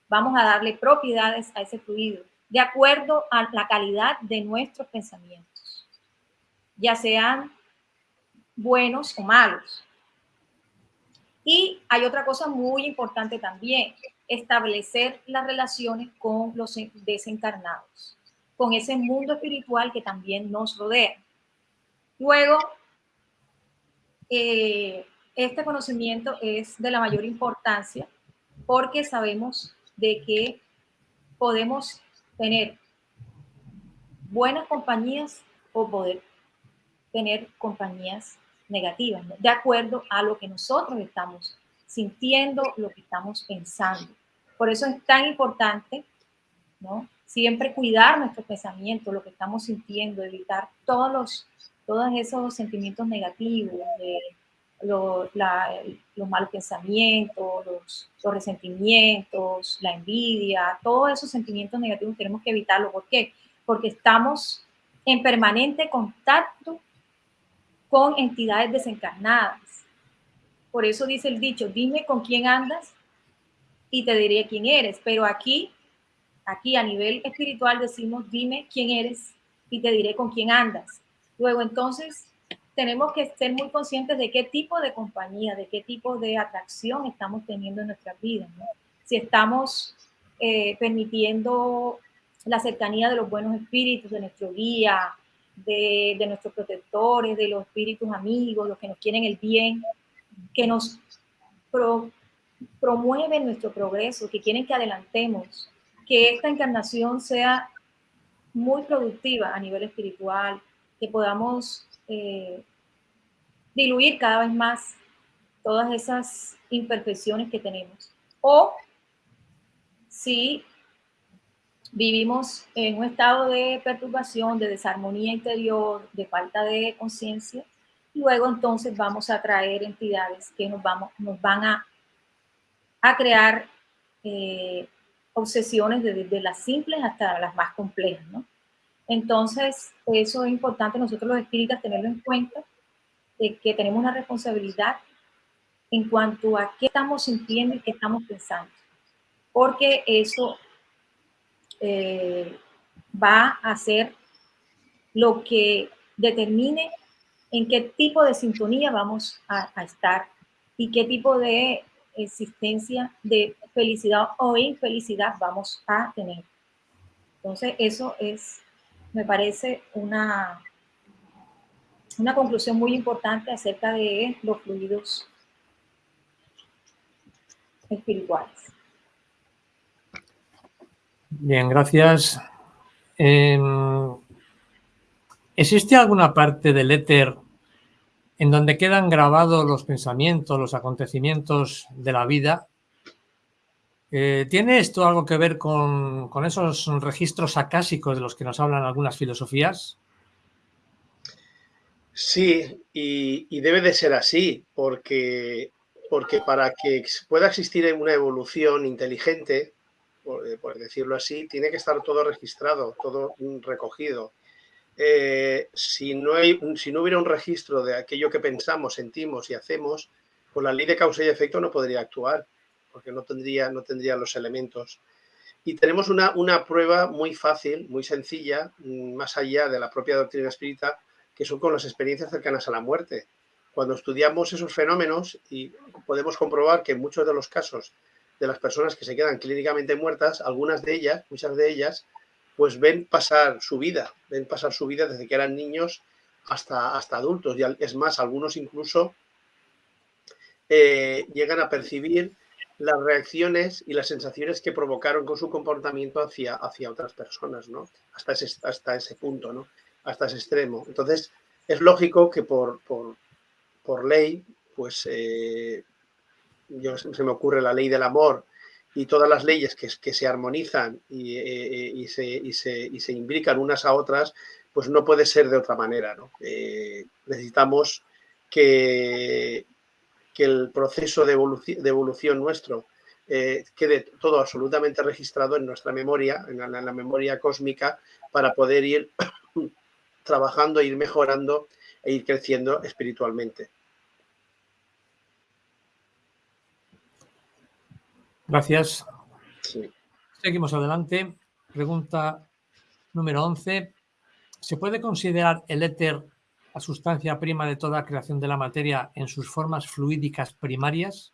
vamos a darle propiedades a ese fluido de acuerdo a la calidad de nuestros pensamientos, ya sean buenos o malos. Y hay otra cosa muy importante también, establecer las relaciones con los desencarnados, con ese mundo espiritual que también nos rodea. Luego, eh, este conocimiento es de la mayor importancia porque sabemos de que podemos tener buenas compañías o poder tener compañías negativas, de acuerdo a lo que nosotros estamos sintiendo, lo que estamos pensando. Por eso es tan importante, ¿no? Siempre cuidar nuestros pensamientos, lo que estamos sintiendo, evitar todos los, todos esos sentimientos negativos, de los, malos pensamientos, los, resentimientos, la envidia, todos esos sentimientos negativos tenemos que evitarlo. ¿Por qué? Porque estamos en permanente contacto con entidades desencarnadas. Por eso dice el dicho, dime con quién andas y te diré quién eres. Pero aquí, aquí a nivel espiritual decimos, dime quién eres y te diré con quién andas. Luego entonces tenemos que ser muy conscientes de qué tipo de compañía, de qué tipo de atracción estamos teniendo en nuestras vidas. Si estamos eh, permitiendo la cercanía de los buenos espíritus, de nuestro guía, de, nuestros protectores, de los espíritus amigos, los que nos quieren el bien, que nos promueven nuestro progreso, que quieren que adelantemos, que esta encarnación sea muy productiva a nivel espiritual, que podamos eh, diluir cada vez más todas esas imperfecciones que tenemos. O si vivimos en un estado de perturbación, de desarmonía interior, de falta de conciencia, luego entonces vamos a traer entidades que nos, vamos, nos van a, a crear eh, obsesiones desde las simples hasta las más complejas, ¿no? Entonces, eso es importante nosotros los espíritas tenerlo en cuenta, de que tenemos una responsabilidad en cuanto a qué estamos sintiendo y qué estamos pensando, porque eso eh, va a ser lo que determine en qué tipo de sintonía vamos a, a estar y qué tipo de existencia de felicidad o infelicidad vamos a tener. Entonces, eso es me parece una, una conclusión muy importante acerca de los fluidos espirituales. Bien, gracias. Em, ¿Existe alguna parte del éter en donde quedan grabados los pensamientos, los acontecimientos de la vida. Eh, ¿Tiene esto algo que ver con, esos registros acásicos de los que nos hablan algunas filosofías? Sí, y, debe de ser así, porque, porque para que pueda existir una evolución inteligente, por decirlo así, tiene que estar todo registrado, todo recogido. Eh, si, no hay, si no hubiera un registro de aquello que pensamos, sentimos y hacemos, pues la ley de causa y efecto no podría actuar, porque no tendría, no tendría los elementos. Y tenemos una, una prueba muy fácil, muy sencilla, mm, más allá de la propia doctrina espírita, que son con las experiencias cercanas a la muerte. Cuando estudiamos esos fenómenos y podemos comprobar que en muchos de los casos de las personas que se quedan clínicamente muertas, algunas de ellas, muchas de ellas, pues ven pasar su vida, ven pasar su vida desde que eran niños hasta, hasta adultos. Y es más, algunos incluso eh, llegan a percibir las reacciones y las sensaciones que provocaron con su comportamiento hacia, hacia otras personas, ¿no? Hasta ese, hasta ese punto, ¿no? Hasta ese extremo. Entonces, es lógico que por, por, ley, pues eh, yo, se me ocurre la ley del amor y todas las leyes que, que se armonizan y, eh, y, se, y, se, y, se, imbrican unas a otras, pues no puede ser de otra manera. ¿no? Eh, necesitamos que, que, el proceso de evolución, de evolución nuestro eh, quede todo absolutamente registrado en nuestra memoria, en la, en la memoria cósmica, para poder ir trabajando, ir mejorando e ir creciendo espiritualmente. Gracias. Seguimos adelante. Pregunta número 11. ¿Se puede considerar el éter la sustancia prima de toda creación de la materia en sus formas fluídicas primarias?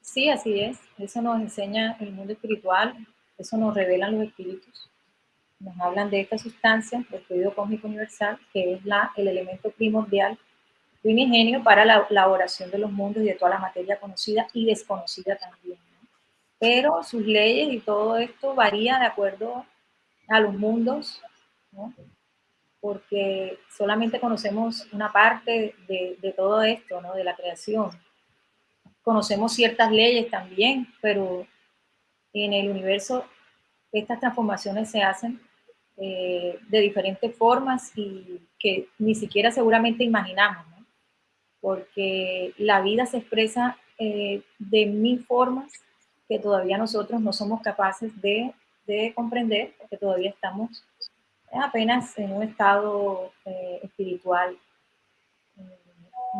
Sí, así es. Eso nos enseña el mundo espiritual, eso nos revelan los espíritus. Nos hablan de esta sustancia, el fluido cósmico universal, que es la, el elemento primordial ingenio para la elaboración de los mundos y de toda la materia conocida y desconocida también. Pero sus leyes y todo esto varía de acuerdo a los mundos, porque solamente conocemos una parte de, todo esto, ¿no? de la creación. Conocemos ciertas leyes también, pero en el universo estas transformaciones se hacen eh, de diferentes formas y que ni siquiera seguramente imaginamos porque la vida se expresa eh, de mil formas que todavía nosotros no somos capaces de, comprender, porque todavía estamos apenas en un estado eh, espiritual eh,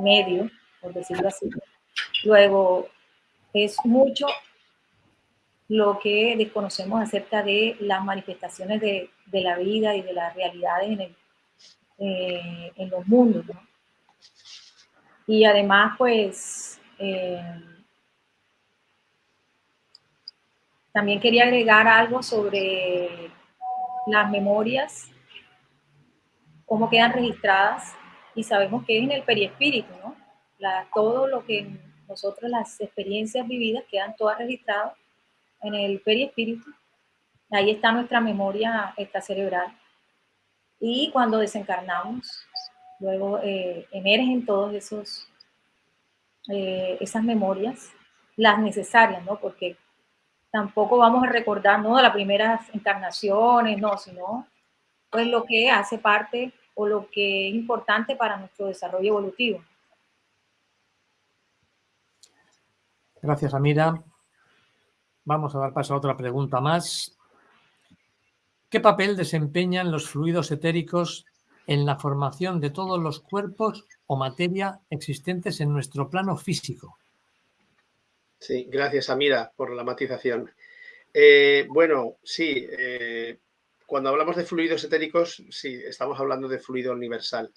medio, por decirlo así. Luego, es mucho lo que desconocemos acerca de las manifestaciones de, la vida y de las realidades en, en los mundos. Y además, pues, eh, también quería agregar algo sobre las memorias, cómo quedan registradas, y sabemos que es en el periespíritu, ¿no? todo lo que nosotros, las experiencias vividas, quedan todas registradas en el periespíritu. Ahí está nuestra memoria esta cerebral. Y cuando desencarnamos, Luego eh, emergen todos esos, eh, esas memorias, las necesarias, ¿no? Porque tampoco vamos a recordar, no las primeras encarnaciones, no, sino pues lo que hace parte o lo que es importante para nuestro desarrollo evolutivo. Gracias, Amira. Vamos a dar paso a otra pregunta más. ¿Qué papel desempeñan los fluidos etéricos en la formación de todos los cuerpos o materia existentes en nuestro plano físico. Sí, gracias Amira por la matización. Eh, bueno, sí, eh, cuando hablamos de fluidos etéricos, sí, estamos hablando de fluido universal.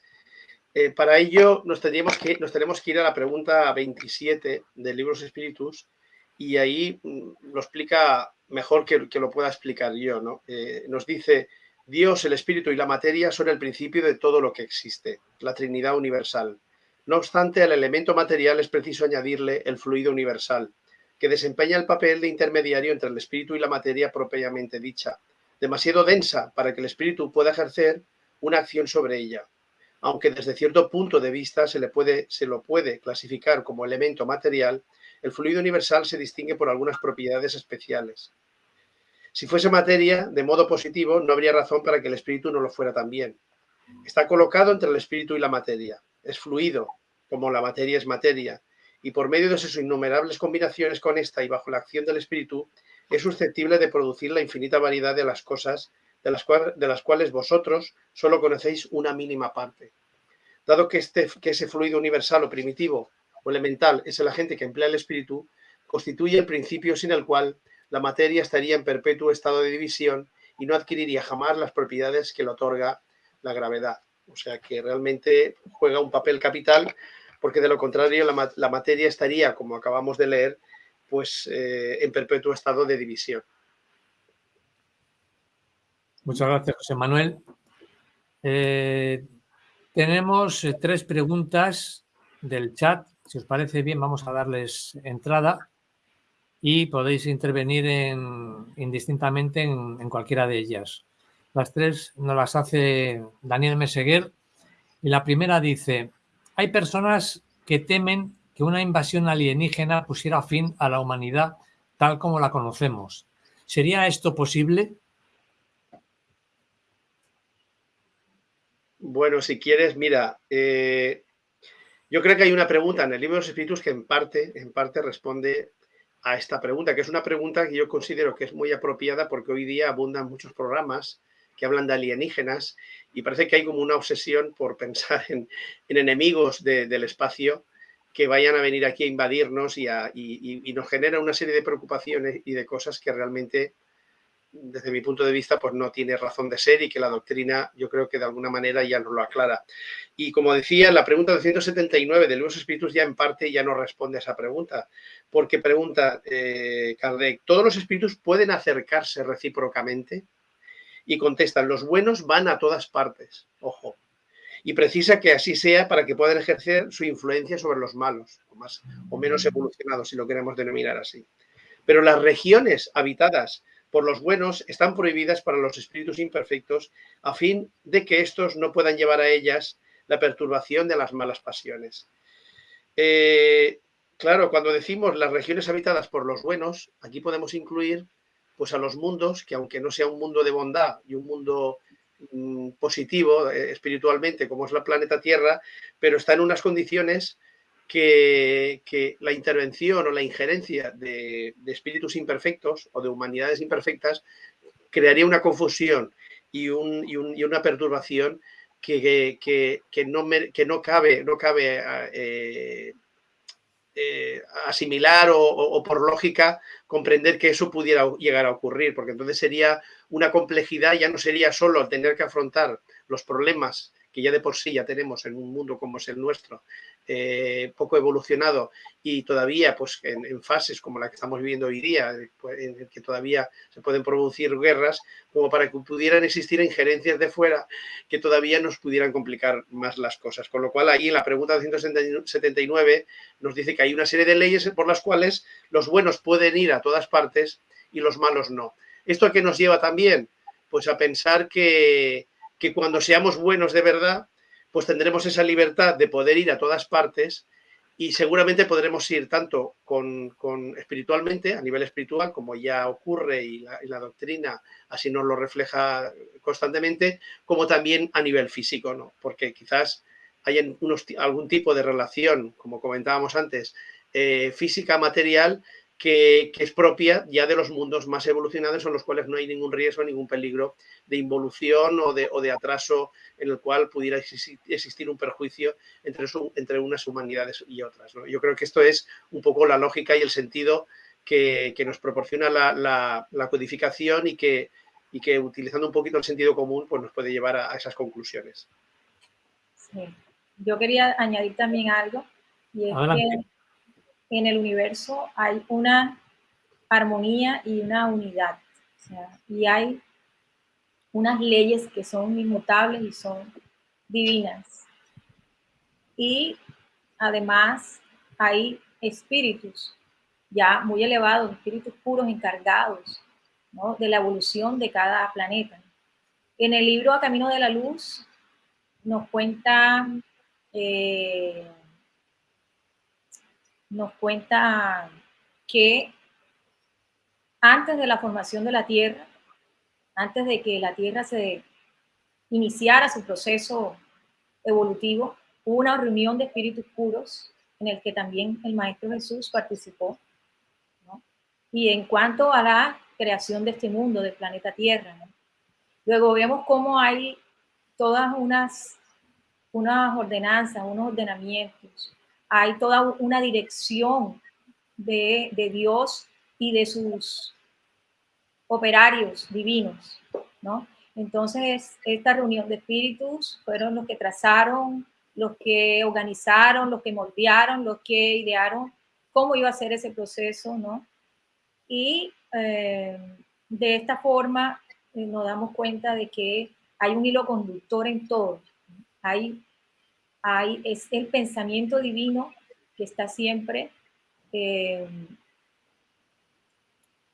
Eh, para ello nos, que, nos tenemos que ir a la pregunta 27 del Libros Espíritus y ahí mm, lo explica mejor que, que, lo pueda explicar yo. ¿no? nos dice, Dios, el espíritu y la materia son el principio de todo lo que existe, la Trinidad universal. No obstante, al elemento material es preciso añadirle el fluido universal, que desempeña el papel de intermediario entre el espíritu y la materia propiamente dicha, demasiado densa para que el espíritu pueda ejercer una acción sobre ella. aunque desde cierto punto de vista se, se lo puede clasificar como elemento material, el fluido universal se distingue por algunas propiedades especiales. Si fuese materia, de modo positivo, no habría razón para que el espíritu no lo fuera también. Está colocado entre el espíritu y la materia. Es fluido, como la materia es materia, y por medio de sus innumerables combinaciones con esta y bajo la acción del espíritu, es susceptible de producir la infinita variedad de las cosas de las, cuales vosotros solo conocéis una mínima parte. Dado que, este, que ese fluido universal o primitivo o elemental es el agente que emplea el espíritu, constituye el principio sin el cual la materia estaría en perpetuo estado de división y no adquiriría jamás las propiedades que le otorga la gravedad. O sea que realmente juega un papel capital porque de lo contrario la, materia estaría, como acabamos de leer, pues eh, en perpetuo estado de división. Muchas gracias, José Manuel. Eh, tenemos eh, tres preguntas del chat. Si os parece bien, vamos a darles entrada y podéis intervenir indistintamente en, cualquiera de ellas. Las tres nos las hace Daniel Meseguer y la primera dice, hay personas que temen que una invasión alienígena pusiera fin a la humanidad tal como la conocemos. ¿Sería esto posible? Bueno, si quieres, mira, eh, yo creo que hay una pregunta en el libro de los espíritus que en parte, en parte responde a esta pregunta, que es una pregunta que yo considero que es muy apropiada porque hoy día abundan muchos programas que hablan de alienígenas y parece que hay como una obsesión por pensar en, enemigos del espacio que vayan a venir aquí a invadirnos y, y, nos genera una serie de preocupaciones y de cosas que realmente desde mi punto de vista, pues no tiene razón de ser y que la doctrina yo creo que de alguna manera ya nos lo aclara. Y como decía, la pregunta 279 de los espíritus ya en parte ya no responde a esa pregunta, porque pregunta eh, Kardec, ¿todos los espíritus pueden acercarse recíprocamente? Y contestan, los buenos van a todas partes, ojo, y precisa que así sea para que puedan ejercer su influencia sobre los malos, o, más, o menos evolucionados, si lo queremos denominar así. Pero las regiones habitadas por los buenos están prohibidas para los espíritus imperfectos a fin de que éstos no puedan llevar a ellas la perturbación de las malas pasiones. Eh, claro, cuando decimos las regiones habitadas por los buenos, aquí podemos incluir pues a los mundos, que aunque no sea un mundo de bondad y un mundo mm, positivo eh, espiritualmente como es la planeta Tierra, pero está en unas condiciones que, la intervención o la injerencia de, espíritus imperfectos o de humanidades imperfectas crearía una confusión y, una perturbación que, no, que no cabe, no cabe eh, eh, asimilar o, por lógica comprender que eso pudiera llegar a ocurrir, porque entonces sería una complejidad, ya no sería solo tener que afrontar los problemas que ya de por sí ya tenemos en un mundo como es el nuestro, eh, poco evolucionado y todavía pues en, fases como la que estamos viviendo hoy día, pues, en que todavía se pueden producir guerras, como para que pudieran existir injerencias de fuera que todavía nos pudieran complicar más las cosas. Con lo cual ahí en la pregunta 179 nos dice que hay una serie de leyes por las cuales los buenos pueden ir a todas partes y los malos no. ¿Esto a qué nos lleva también? Pues a pensar que, que cuando seamos buenos de verdad, pues tendremos esa libertad de poder ir a todas partes y seguramente podremos ir tanto con, espiritualmente, a nivel espiritual, como ya ocurre y la, doctrina así nos lo refleja constantemente, como también a nivel físico, ¿no? Porque quizás hay algún tipo de relación, como comentábamos antes, eh, física, material, que, es propia ya de los mundos más evolucionados en los cuales no hay ningún riesgo, ningún peligro de involución o de, o de atraso en el cual pudiera existir, un perjuicio entre, entre unas humanidades y otras. Yo creo que esto es un poco la lógica y el sentido que, nos proporciona la, codificación y que, y que utilizando un poquito el sentido común pues nos puede llevar a, esas conclusiones. Sí. Yo quería añadir también algo y es que en el universo hay una armonía y una unidad. y hay unas leyes que son inmutables y son divinas. Y además hay espíritus ya muy elevados, espíritus puros encargados de la evolución de cada planeta. En el libro A Camino de la Luz nos cuenta, eh, nos cuenta que antes de la formación de la Tierra, antes de que la Tierra se iniciara su proceso evolutivo, hubo una reunión de espíritus puros en el que también el Maestro Jesús participó. Y en cuanto a la creación de este mundo, del planeta Tierra, luego vemos cómo hay todas unas, unas ordenanzas, unos ordenamientos, hay toda una dirección de, de Dios y de sus operarios divinos, ¿no? Entonces, esta reunión de espíritus fueron los que trazaron, los que organizaron, los que moldearon, los que idearon cómo iba a ser ese proceso, ¿no? Y eh, de esta forma eh, nos damos cuenta de que hay un hilo conductor en todo. Hay, hay, es el pensamiento divino que está siempre eh,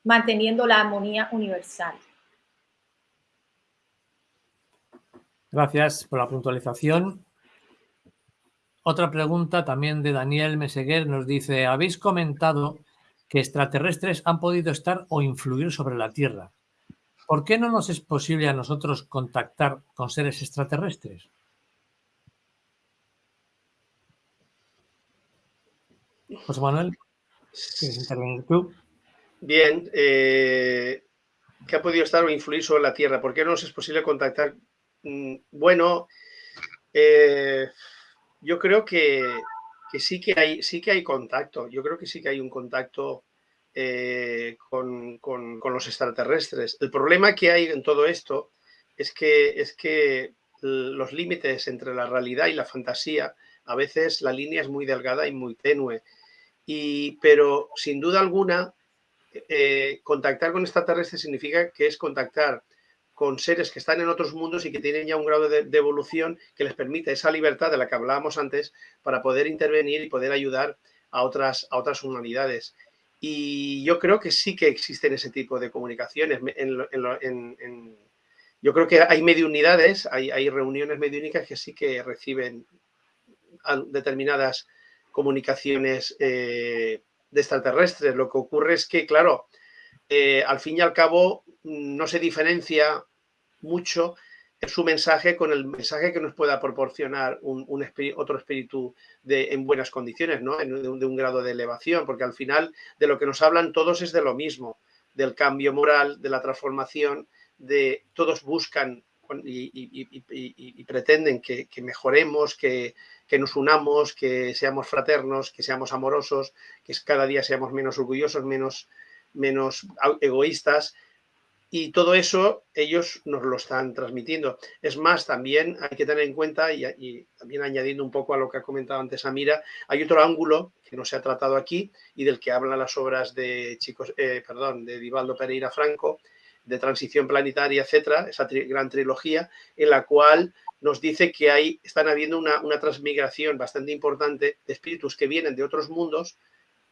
manteniendo la armonía universal. Gracias por la puntualización. Otra pregunta también de Daniel Meseguer nos dice, habéis comentado que extraterrestres han podido estar o influir sobre la Tierra. ¿Por qué no nos es posible a nosotros contactar con seres extraterrestres? José Manuel, ¿quieres intervenir tú? Bien, eh, ¿qué ha podido estar o influir sobre la Tierra? ¿Por qué no nos es posible contactar? Mm, bueno, eh, yo creo que, sí, que hay, sí que hay contacto. Yo creo que sí que hay un contacto eh, con, los extraterrestres. El problema que hay en todo esto es que, es que los límites entre la realidad y la fantasía, a veces la línea es muy delgada y muy tenue. Y, pero sin duda alguna, eh, contactar con extraterrestres significa que es contactar con seres que están en otros mundos y que tienen ya un grado de, evolución que les permite esa libertad de la que hablábamos antes para poder intervenir y poder ayudar a otras, a otras humanidades. Y yo creo que sí que existen ese tipo de comunicaciones. yo creo que hay mediunidades, hay, hay reuniones mediúnicas que sí que reciben determinadas comunicaciones eh, de extraterrestres. Lo que ocurre es que, claro, eh, al fin y al cabo no se diferencia mucho su mensaje con el mensaje que nos pueda proporcionar un, otro espíritu de, en buenas condiciones, ¿no? de, un grado de elevación, porque al final de lo que nos hablan todos es de lo mismo, del cambio moral, de la transformación, de todos buscan y, pretenden que, mejoremos, que, nos unamos, que seamos fraternos, que seamos amorosos, que cada día seamos menos orgullosos, menos, menos egoístas y todo eso ellos nos lo están transmitiendo. Es más, también hay que tener en cuenta, y, también añadiendo un poco a lo que ha comentado antes Amira, hay otro ángulo que no se ha tratado aquí y del que hablan las obras de chicos, eh, perdón, de Divaldo Pereira Franco, de transición planetaria, etcétera, esa gran trilogía, en la cual nos dice que hay, están habiendo una, una transmigración bastante importante de espíritus que vienen de otros mundos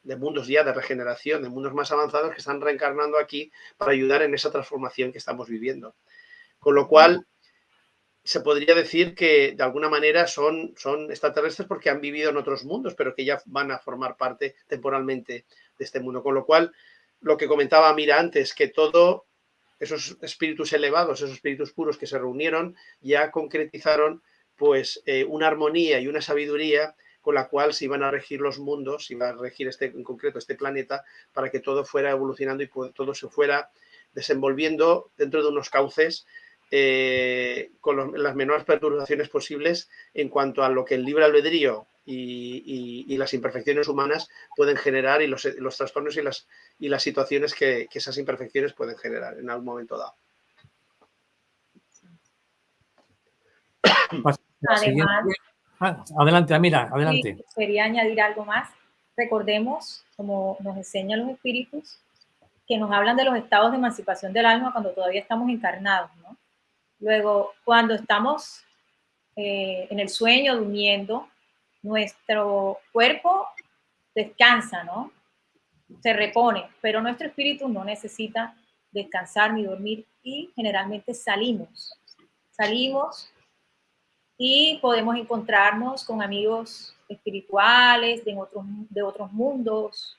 de mundos ya de regeneración, de mundos más avanzados que están reencarnando aquí para ayudar en esa transformación que estamos viviendo. Con lo cual, se podría decir que de alguna manera son, son extraterrestres porque han vivido en otros mundos, pero que ya van a formar parte temporalmente de este mundo. Con lo cual, lo que comentaba Mira antes, que todo esos espíritus elevados, esos espíritus puros que se reunieron, ya concretizaron pues eh, una armonía y una sabiduría con la cual se iban a regir los mundos, se iba a regir este, en concreto este planeta, para que todo fuera evolucionando y todo se fuera desenvolviendo dentro de unos cauces eh, con las menores perturbaciones posibles en cuanto a lo que el libre albedrío y, las imperfecciones humanas pueden generar y los, trastornos y las, y las situaciones que, esas imperfecciones pueden generar en algún momento dado. Ah, adelante, mira, adelante. quería añadir algo más. Recordemos, como nos enseñan los espíritus, que nos hablan de los estados de emancipación del alma cuando todavía estamos encarnados, ¿no? Luego, cuando estamos eh, en el sueño, durmiendo, nuestro cuerpo descansa, ¿no? Se repone, pero nuestro espíritu no necesita descansar ni dormir y generalmente salimos. Salimos y podemos encontrarnos con amigos espirituales de otros, de otros mundos,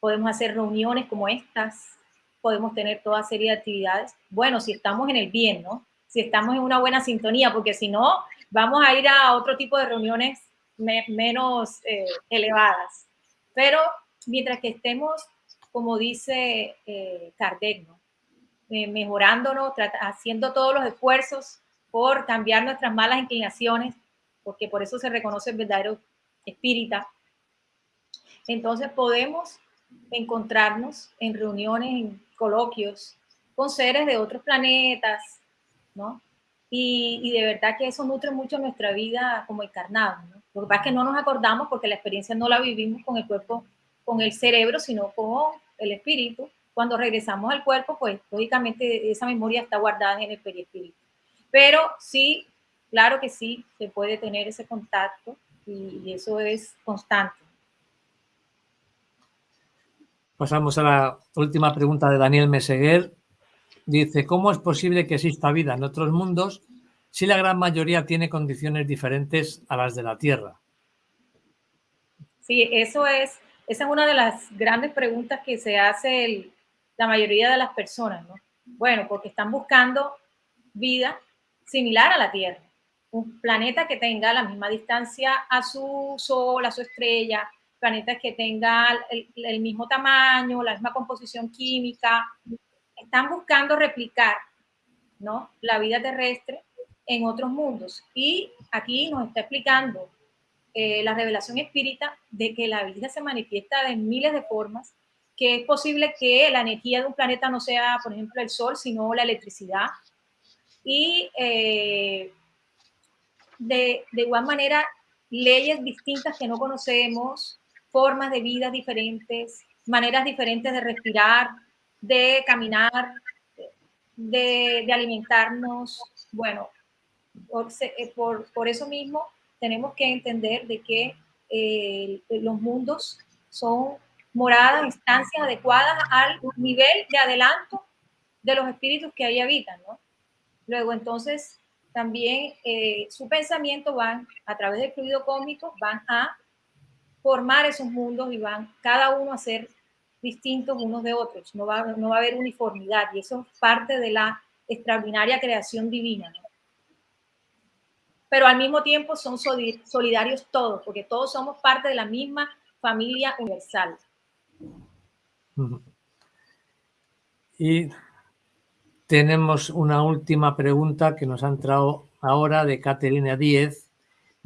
podemos hacer reuniones como estas, podemos tener toda serie de actividades. Bueno, si estamos en el bien, ¿no? Si estamos en una buena sintonía, porque si no, vamos a ir a otro tipo de reuniones menos eh, elevadas. Pero mientras que estemos, como dice eh. Eh, mejorándonos, haciendo todos los esfuerzos por cambiar nuestras malas inclinaciones, porque por eso se reconoce el verdadero espírita. Entonces podemos encontrarnos en reuniones, en coloquios, con seres de otros planetas, ¿no? Y, de verdad que eso nutre mucho nuestra vida como encarnados, ¿no? Lo que pasa es que no nos acordamos porque la experiencia no la vivimos con el cuerpo, con el cerebro, sino con el espíritu. Cuando regresamos al cuerpo, pues lógicamente esa memoria está guardada en el perispíritu. Pero sí, claro que sí, se puede tener ese contacto y eso es constante. Pasamos a la última pregunta de Daniel Meseguer. Dice, ¿cómo es posible que exista vida en otros mundos si la gran mayoría tiene condiciones diferentes a las de la Tierra? Sí, eso es, esa es una de las grandes preguntas que se hace la mayoría de las personas, ¿no? Bueno, porque están buscando vida similar a la Tierra, un planeta que tenga la misma distancia a su Sol, a su estrella, planetas que tengan el, mismo tamaño, la misma composición química, están buscando replicar ¿no? la vida terrestre en otros mundos. Y aquí nos está explicando eh, la revelación espírita de que la vida se manifiesta de miles de formas, que es posible que la energía de un planeta no sea, por ejemplo, el sol, sino la electricidad. Y eh, de, de igual manera, leyes distintas que no conocemos, formas de vida diferentes, maneras diferentes de respirar, de caminar, de, alimentarnos. Bueno, eh, por, eso mismo tenemos que entender de que eh, los mundos son moradas, instancias adecuadas al nivel de adelanto de los espíritus que ahí habitan, ¿no? Luego, entonces, también eh, su pensamiento van, a través del fluido cósmico, van a formar esos mundos y van cada uno a ser distintos unos de otros, no va, no va a haber uniformidad y eso es parte de la extraordinaria creación divina. Pero al mismo tiempo son solidarios todos, porque todos somos parte de la misma familia universal. Y tenemos una última pregunta que nos ha entrado ahora de Caterina Díez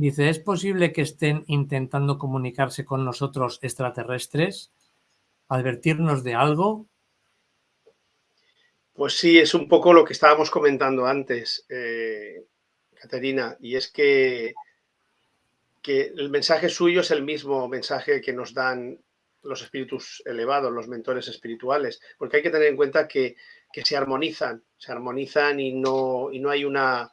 Dice, ¿es posible que estén intentando comunicarse con nosotros extraterrestres? ¿Advertirnos de algo? Pues sí, es un poco lo que estábamos comentando antes, eh, Caterina, y es que, que el mensaje suyo es el mismo mensaje que nos dan los espíritus elevados, los mentores espirituales, porque hay que tener en cuenta que, se armonizan, se armonizan y no, y no hay una...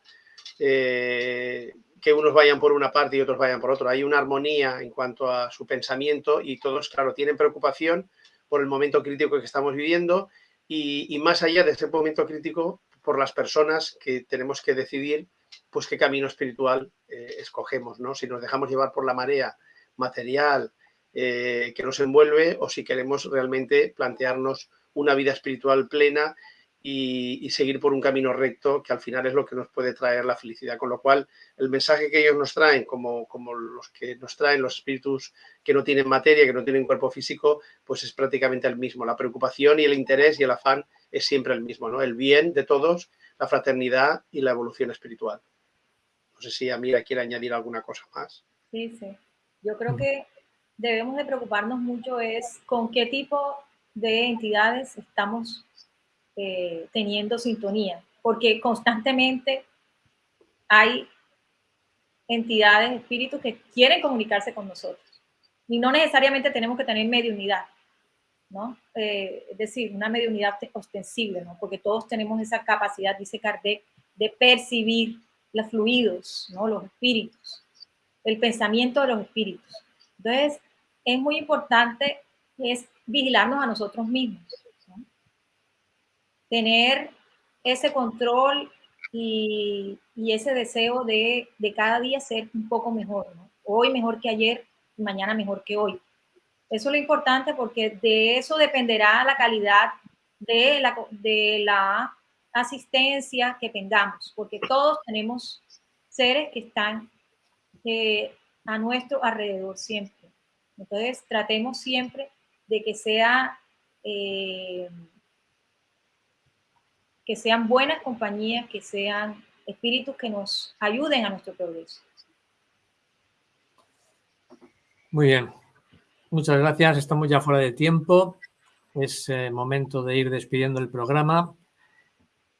Eh, que unos vayan por una parte y otros vayan por otra. Hay una armonía en cuanto a su pensamiento y todos, claro, tienen preocupación por el momento crítico que estamos viviendo y, más allá de ese momento crítico, por las personas que tenemos que decidir pues qué camino espiritual eh, escogemos, ¿no? Si nos dejamos llevar por la marea material eh, que nos envuelve o si queremos realmente plantearnos una vida espiritual plena y, seguir por un camino recto que al final es lo que nos puede traer la felicidad. Con lo cual, el mensaje que ellos nos traen, como, como los que nos traen los espíritus que no tienen materia, que no tienen cuerpo físico, pues es prácticamente el mismo. La preocupación y el interés y el afán es siempre el mismo, ¿no? El bien de todos, la fraternidad y la evolución espiritual. No sé si Amira quiere añadir alguna cosa más. Sí, sí. Yo creo que debemos de preocuparnos mucho es con qué tipo de entidades estamos eh, teniendo sintonía, porque constantemente hay entidades, espíritus que quieren comunicarse con nosotros. Y no necesariamente tenemos que tener mediunidad, ¿no? Eh, es decir, una mediunidad ostensible, ¿no? Porque todos tenemos esa capacidad, dice Kardec, de percibir los fluidos, ¿no? Los espíritus, el pensamiento de los espíritus. Entonces, es muy importante es vigilarnos a nosotros mismos tener ese control y, ese deseo de, cada día ser un poco mejor, hoy mejor que ayer, mañana mejor que hoy. Eso es lo importante porque de eso dependerá la calidad de la, de la asistencia que tengamos, porque todos tenemos seres que están eh, a nuestro alrededor siempre. Entonces, tratemos siempre de que sea eh, que sean buenas compañías, que sean espíritus que nos ayuden a nuestro progreso. Muy bien. Muchas gracias. Estamos ya fuera de tiempo. Es eh, momento de ir despidiendo el programa.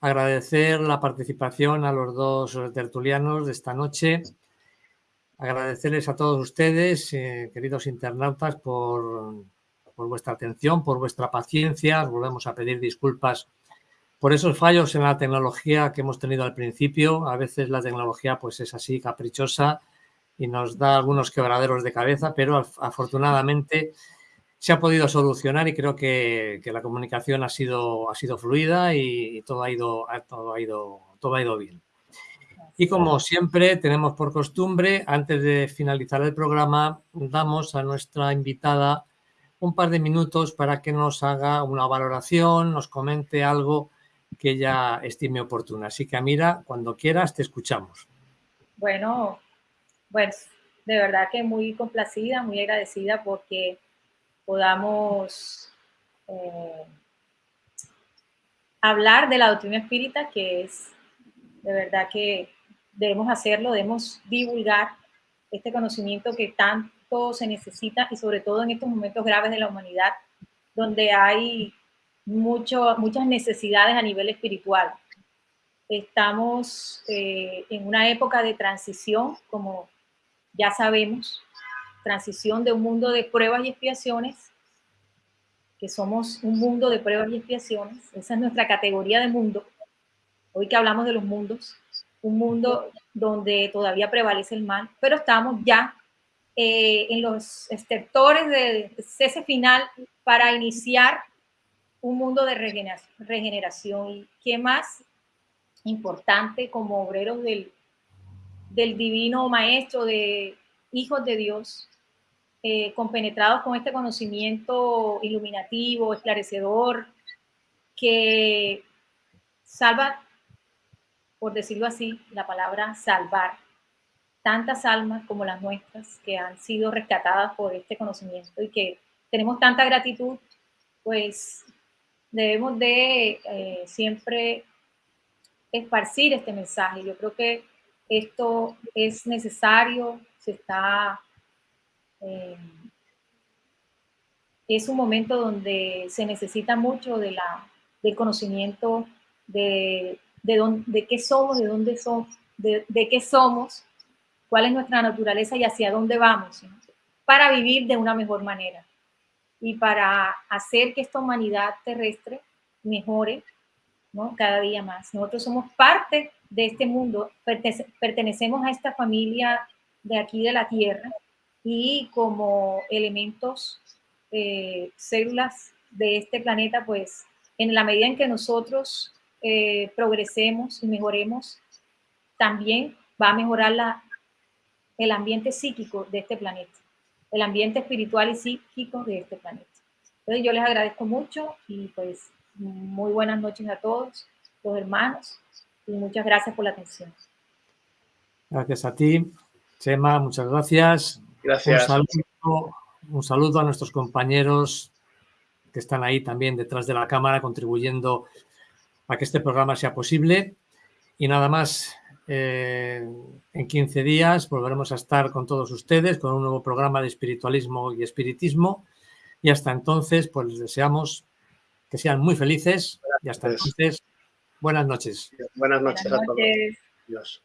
Agradecer la participación a los dos tertulianos de esta noche. Agradecerles a todos ustedes, eh, queridos internautas, por, por vuestra atención, por vuestra paciencia. volvemos a pedir disculpas por esos fallos en la tecnología que hemos tenido al principio. A veces la tecnología pues es así caprichosa y nos da algunos quebraderos de cabeza, pero afortunadamente se ha podido solucionar y creo que, la comunicación ha sido, ha sido fluida y, todo, ha ido, todo, ha ido, todo ha ido bien. Y como siempre tenemos por costumbre, antes de finalizar el programa, damos a nuestra invitada un par de minutos para que nos haga una valoración, nos comente algo que ella estime oportuna. Así que, Amira, cuando quieras, te escuchamos. Bueno, pues de verdad que muy complacida, muy agradecida porque podamos eh, hablar de la doctrina espírita, que es de verdad que debemos hacerlo, debemos divulgar este conocimiento que tanto se necesita y sobre todo en estos momentos graves de la humanidad, donde hay muchas necesidades a nivel espiritual. Estamos eh, en una época de transición, como ya sabemos, transición de un mundo de pruebas y expiaciones, que somos un mundo de pruebas y expiaciones, esa es nuestra categoría de mundo, hoy que hablamos de los mundos, un mundo donde todavía prevalece el mal, pero estamos ya eh, en los estertores de cese final para iniciar un mundo de regeneración. ¿Y qué más importante como obreros del, del divino maestro, de hijos de Dios, eh, compenetrados con este conocimiento iluminativo, esclarecedor, que salva, por decirlo así, la palabra salvar, tantas almas como las nuestras que han sido rescatadas por este conocimiento y que tenemos tanta gratitud, pues debemos de eh, siempre esparcir este mensaje. Yo creo que esto es necesario, se está... Eh, es un momento donde se necesita mucho de la, del conocimiento de, de, de qué somos, de dónde somos, de, de, qué somos, cuál es nuestra naturaleza y hacia dónde vamos, para vivir de una mejor manera y para hacer que esta humanidad terrestre mejore cada día más. Nosotros somos parte de este mundo, pertenecemos a esta familia de aquí de la Tierra y como elementos, eh, células de este planeta, pues en la medida en que nosotros eh, progresemos y mejoremos, también va a mejorar la, el ambiente psíquico de este planeta el ambiente espiritual y psíquico de este planeta. Entonces yo les agradezco mucho y pues muy buenas noches a todos los hermanos y muchas gracias por la atención. Gracias a ti, Chema, muchas gracias. Gracias. Un saludo, a nuestros compañeros que están ahí también detrás de la cámara contribuyendo a que este programa sea posible. Y nada más, eh, en 15 días volveremos a estar con todos ustedes con un nuevo programa de espiritualismo y espiritismo. Y hasta entonces, pues les deseamos que sean muy felices. Y hasta entonces, buenas noches. Buenas noches a todos. Adiós.